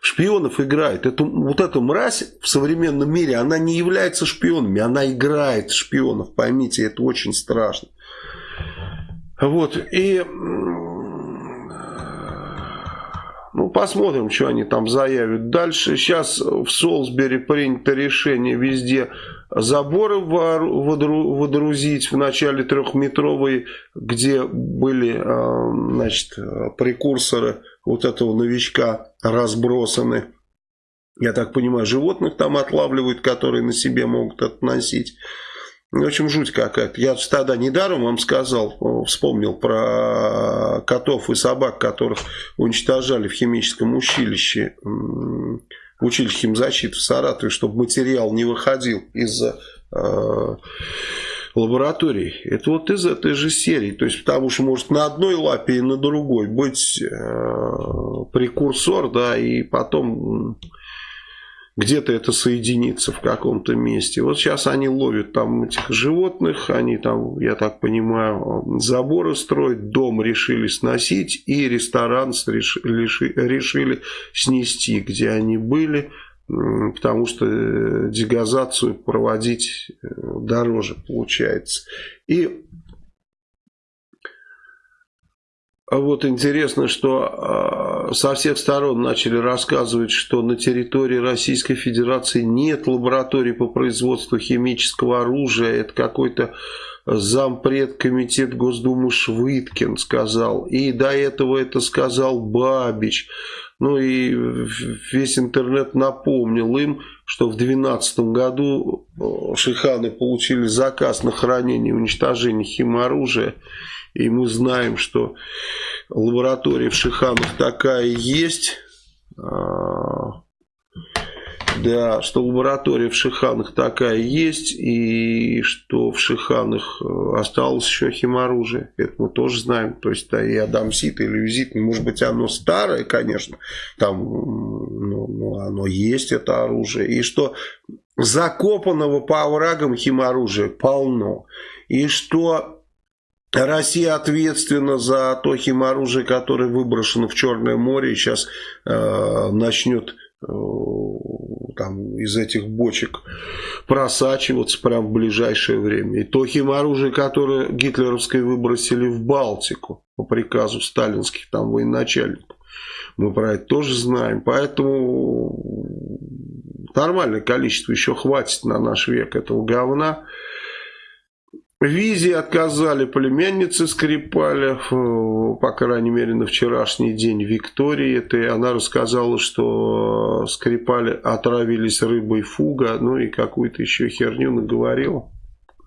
Шпионов играет. Это, вот эта мразь в современном мире, она не является шпионами, она играет шпионов. Поймите, это очень страшно. Вот, и ну, посмотрим, что они там заявят дальше. Сейчас в Солсбери принято решение везде заборы водрузить в начале трехметровые, где были а, значит, прекурсоры вот этого новичка разбросаны. Я так понимаю, животных там отлавливают, которые на себе могут относить. В общем, жуть какая-то. Я тогда недаром вам сказал, вспомнил про котов и собак, которых уничтожали в химическом училище, в училище химзащиты в Саратове, чтобы материал не выходил из э, лабораторий. Это вот из этой же серии. То есть, потому что может на одной лапе и на другой быть э, прекурсор, да, и потом где-то это соединится в каком-то месте. Вот сейчас они ловят там этих животных, они там, я так понимаю, заборы строят, дом решили сносить и ресторан решили снести, где они были, потому что э, дегазацию проводить э, дороже получается. И А вот интересно, что а, со всех сторон начали рассказывать, что на территории Российской Федерации нет лабораторий по производству химического оружия. Это какой-то зампред комитет Госдумы Швыдкин сказал. И до этого это сказал Бабич. Ну и весь интернет напомнил им, что в 2012 году шиханы получили заказ на хранение и уничтожение химоружия. И мы знаем, что лаборатория в Шиханах такая есть. А, да, что лаборатория в Шиханах такая есть, и что в Шиханах э, осталось еще химоружие. Это мы тоже знаем. То есть, да, и адамсит, и люзит, может быть, оно старое, конечно, там, ну, ну, оно есть, это оружие. И что закопанного по оврагам химоружия полно. И что Россия ответственна за то химоружие, которое выброшено в Черное море и сейчас э, начнет э, там, из этих бочек просачиваться прямо в ближайшее время. И то химоружие, которое гитлеровское выбросили в Балтику по приказу сталинских там военачальников. Мы про это тоже знаем. Поэтому нормальное количество еще хватит на наш век этого говна. Визе отказали племяннице Скрипаля, по крайней мере на вчерашний день Виктории. Это она рассказала, что Скрипали отравились рыбой фуга, ну и какую-то еще херню наговорила.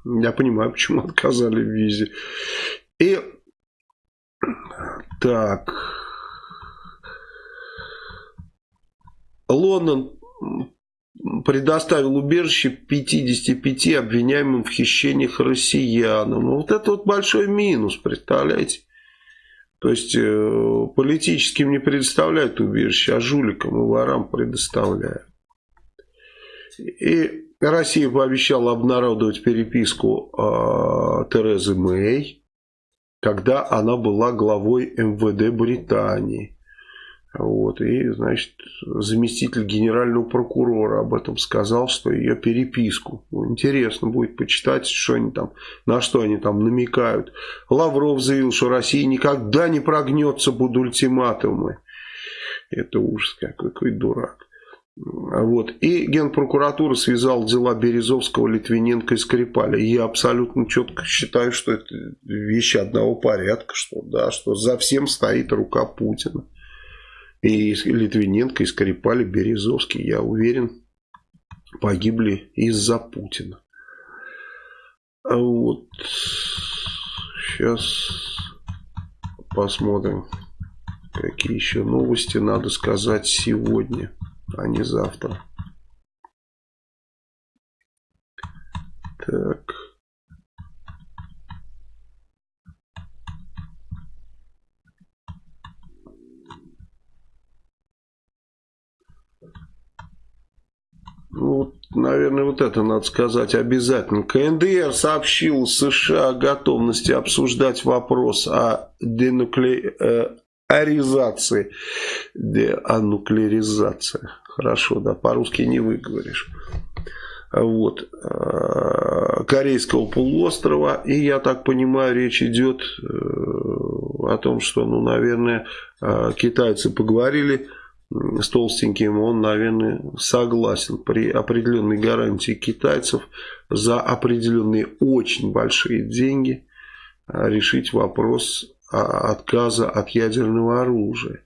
Я понимаю, почему отказали в визе. И так. Лондон предоставил убежище 55 обвиняемым в хищениях россиянам. Ну, вот это вот большой минус, представляете? То есть э, политическим не предоставляют убежище, а жуликам и ворам предоставляют. И Россия пообещала обнародовать переписку э, Терезы Мэй, когда она была главой МВД Британии. Вот, и, значит, заместитель генерального прокурора об этом сказал, что ее переписку. Интересно будет почитать, что они там, на что они там намекают. Лавров заявил, что Россия никогда не прогнется под ультиматумы. Это ужас какой, какой дурак. Вот. И Генпрокуратура связал дела Березовского, Литвиненко и Скрипаля. Я абсолютно четко считаю, что это вещи одного порядка, что, да, что за всем стоит рука Путина. И Литвиненко, и Скрипали, Березовский, я уверен, погибли из-за Путина. А вот сейчас посмотрим, какие еще новости надо сказать сегодня, а не завтра. Так. Ну, наверное, вот это надо сказать обязательно. КНДР сообщил США о готовности обсуждать вопрос о денуклеаризации. Деануклеаризации. Хорошо, да, по-русски не выговоришь. Вот. Э, Корейского полуострова. И, я так понимаю, речь идет э, о том, что, ну, наверное, э, китайцы поговорили с толстеньким, он, наверное, согласен при определенной гарантии китайцев за определенные очень большие деньги а, решить вопрос отказа от ядерного оружия.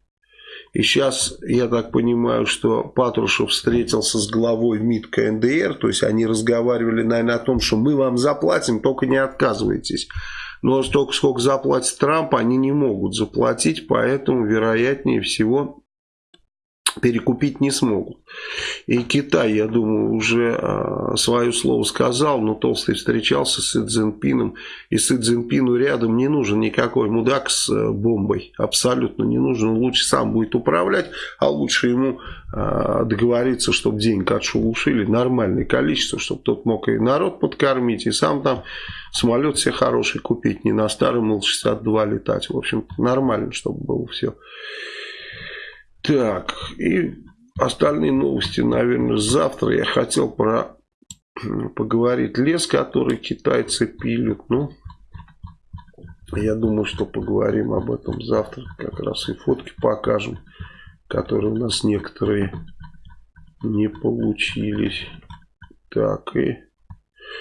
И сейчас, я так понимаю, что Патрушев встретился с главой МИД КНДР, то есть они разговаривали, наверное, о том, что мы вам заплатим, только не отказывайтесь. Но столько, сколько заплатит Трамп, они не могут заплатить, поэтому, вероятнее всего, перекупить не смогут. И Китай, я думаю, уже э, свое слово сказал, но Толстый встречался с Си Цзиньпином, и Си Цзиньпину рядом не нужен никакой мудак с э, бомбой, абсолютно не нужен, он лучше сам будет управлять, а лучше ему э, договориться, чтобы денег отшелушили нормальное количество, чтобы тот мог и народ подкормить, и сам там самолет себе хороший купить, не на старом Ил-62 летать, в общем нормально, чтобы было все. Так, и остальные новости, наверное, завтра. Я хотел про поговорить лес, который китайцы пилят. Ну, я думаю, что поговорим об этом завтра. Как раз и фотки покажем, которые у нас некоторые не получились. Так, и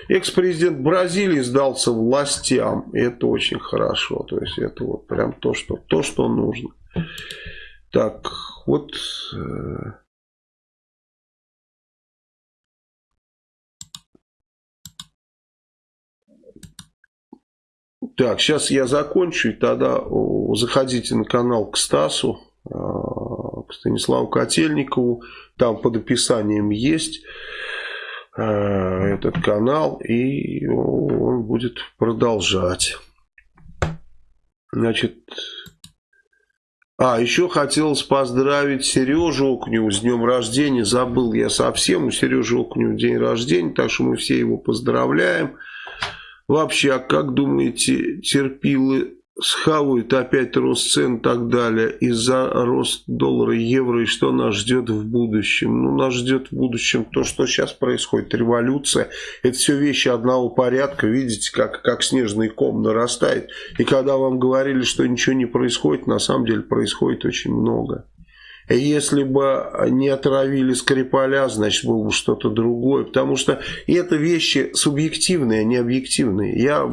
экс-президент Бразилии сдался властям. Это очень хорошо. То есть, это вот прям то, что, то, что нужно. Так, вот... Э, так, сейчас я закончу, и тогда заходите на канал к Стасу, э, к Станиславу Котельникову. Там под описанием есть э, этот канал, и он будет продолжать. Значит, а, еще хотелось поздравить Сережу Окневу с днем рождения. Забыл я совсем, у Сережи Окнева день рождения, так что мы все его поздравляем. Вообще, а как думаете, терпилы схавают опять рост цен и так далее из-за рост доллара евро и что нас ждет в будущем? Ну, нас ждет в будущем то, что сейчас происходит, революция. Это все вещи одного порядка, видите, как, как снежный ком нарастает. И когда вам говорили, что ничего не происходит, на самом деле происходит очень много. Если бы не отравили Скрипаля, значит, было бы что-то другое. Потому что это вещи субъективные, а не объективные. Я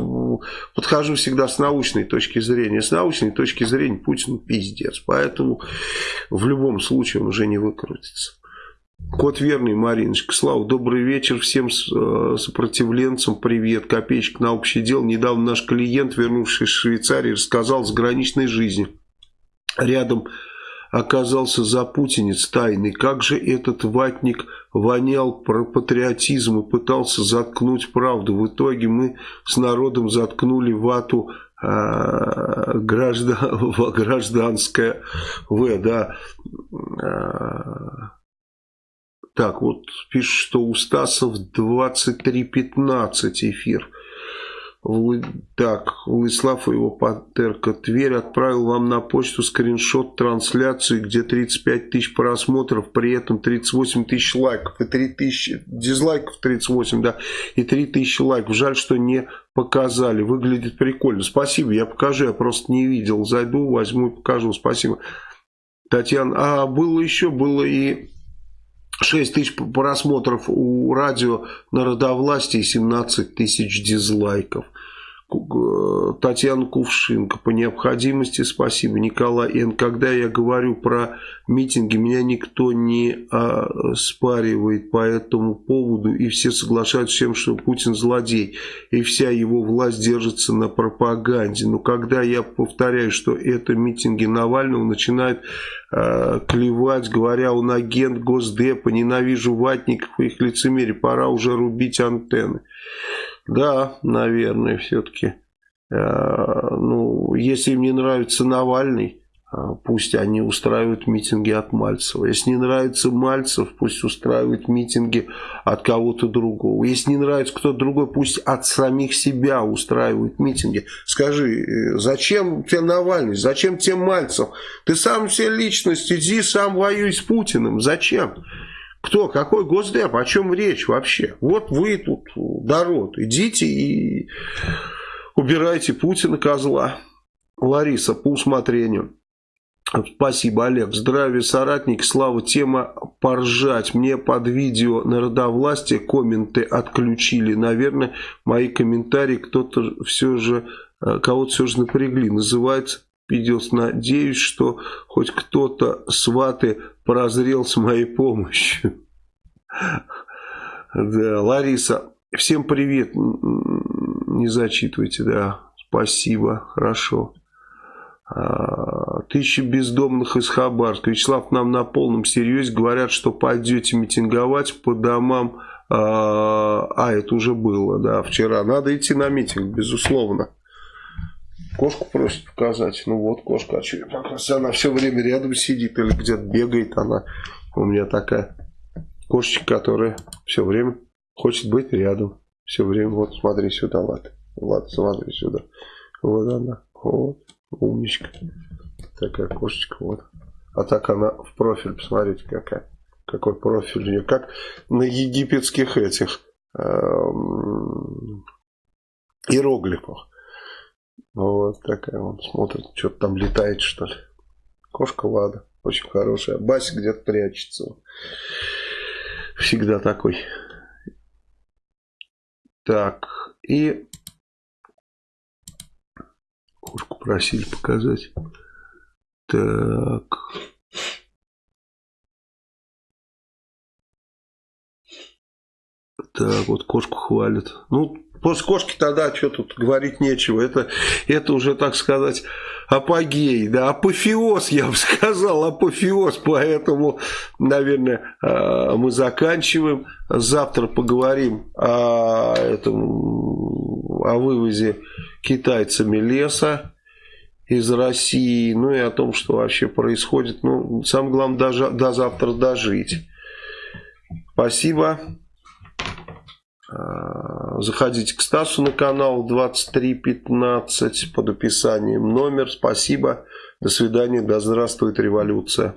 подхожу всегда с научной точки зрения. С научной точки зрения Путин пиздец. Поэтому в любом случае он уже не выкрутится. Кот верный, Мариночка. Слава, добрый вечер всем э, сопротивленцам. Привет. Копеечка на общее дело. Недавно наш клиент, вернувшись из Швейцарии, рассказал с граничной жизни. Рядом оказался запутинец тайный. Как же этот ватник вонял про патриотизм и пытался заткнуть правду. В итоге мы с народом заткнули вату э, граждан, гражданское В, да. Э, так, вот пишет, что у Стасов 23.15 эфир. Так, Владислав и его патерка. Тверь отправил вам на почту скриншот трансляции, где 35 тысяч просмотров, при этом 38 тысяч лайков и 3 тысячи, дизлайков 38, да, и 3 тысячи лайков. Жаль, что не показали. Выглядит прикольно. Спасибо, я покажу, я просто не видел. Зайду, возьму и покажу. Спасибо. Татьяна, а было еще, было и 6 тысяч просмотров у радио народовластия и 17 тысяч дизлайков. Татьяна Кувшинка. По необходимости спасибо. Николай Н. Когда я говорю про митинги, меня никто не а, спаривает по этому поводу. И все соглашаются с тем, что Путин злодей. И вся его власть держится на пропаганде. Но когда я повторяю, что это митинги Навального, начинает а, клевать, говоря, он агент Госдепа, ненавижу ватников и их лицемерие. Пора уже рубить антенны. Да, наверное, все-таки. Э, ну, если им не нравится Навальный, э, пусть они устраивают митинги от Мальцева. Если не нравится Мальцев, пусть устраивают митинги от кого-то другого. Если не нравится кто-то другой, пусть от самих себя устраивают митинги. Скажи, э, зачем тебе Навальный, зачем тебе Мальцев? Ты сам все личность, иди сам воюй с Путиным. Зачем? Кто? Какой Госдеп? О чем речь вообще? Вот вы тут, народ, идите и убирайте Путина козла. Лариса, по усмотрению. Спасибо, Олег. Здравия, соратники. Слава, тема поржать. Мне под видео народовластие комменты отключили. Наверное, мои комментарии кто-то все же, э, кого-то все же напрягли. Называется виделся. Надеюсь, что хоть кто-то сваты прозрел с моей помощью. Да, Лариса, всем привет. Не зачитывайте, да. Спасибо, хорошо. А, тысячи бездомных из Хабарска. Вячеслав, нам на полном серьезе говорят, что пойдете митинговать по домам. А, а, это уже было, да, вчера. Надо идти на митинг, безусловно. Кошку просит показать. Ну вот кошка, а что показать? Она все время рядом сидит или где-то бегает. Она у меня такая кошечка, которая все время хочет быть рядом. Все время. Вот смотри сюда, Влад. Влад, смотри сюда. Вот она. Вот. Умничка. Такая кошечка. Вот. А так она в профиль. Посмотрите, какая. Какой профиль у нее. Как на египетских этих эм, иероглифах. Вот такая он смотрит, что-то там летает, что ли. Кошка Лада, очень хорошая. Басик где-то прячется. Всегда такой. Так, и кошку просили показать. Так. Так, вот кошку хвалят. Ну, После кошки тогда что тут говорить нечего. Это, это уже, так сказать, апогей, да, апофеоз, я бы сказал, апофеоз. Поэтому, наверное, а, мы заканчиваем. Завтра поговорим о, этом, о вывозе китайцами леса из России, ну и о том, что вообще происходит. Ну, самое главное, даже, до завтра дожить. Спасибо. А, заходите к Стасу на канал 2315 под описанием номер. Спасибо. До свидания. Да здравствует революция.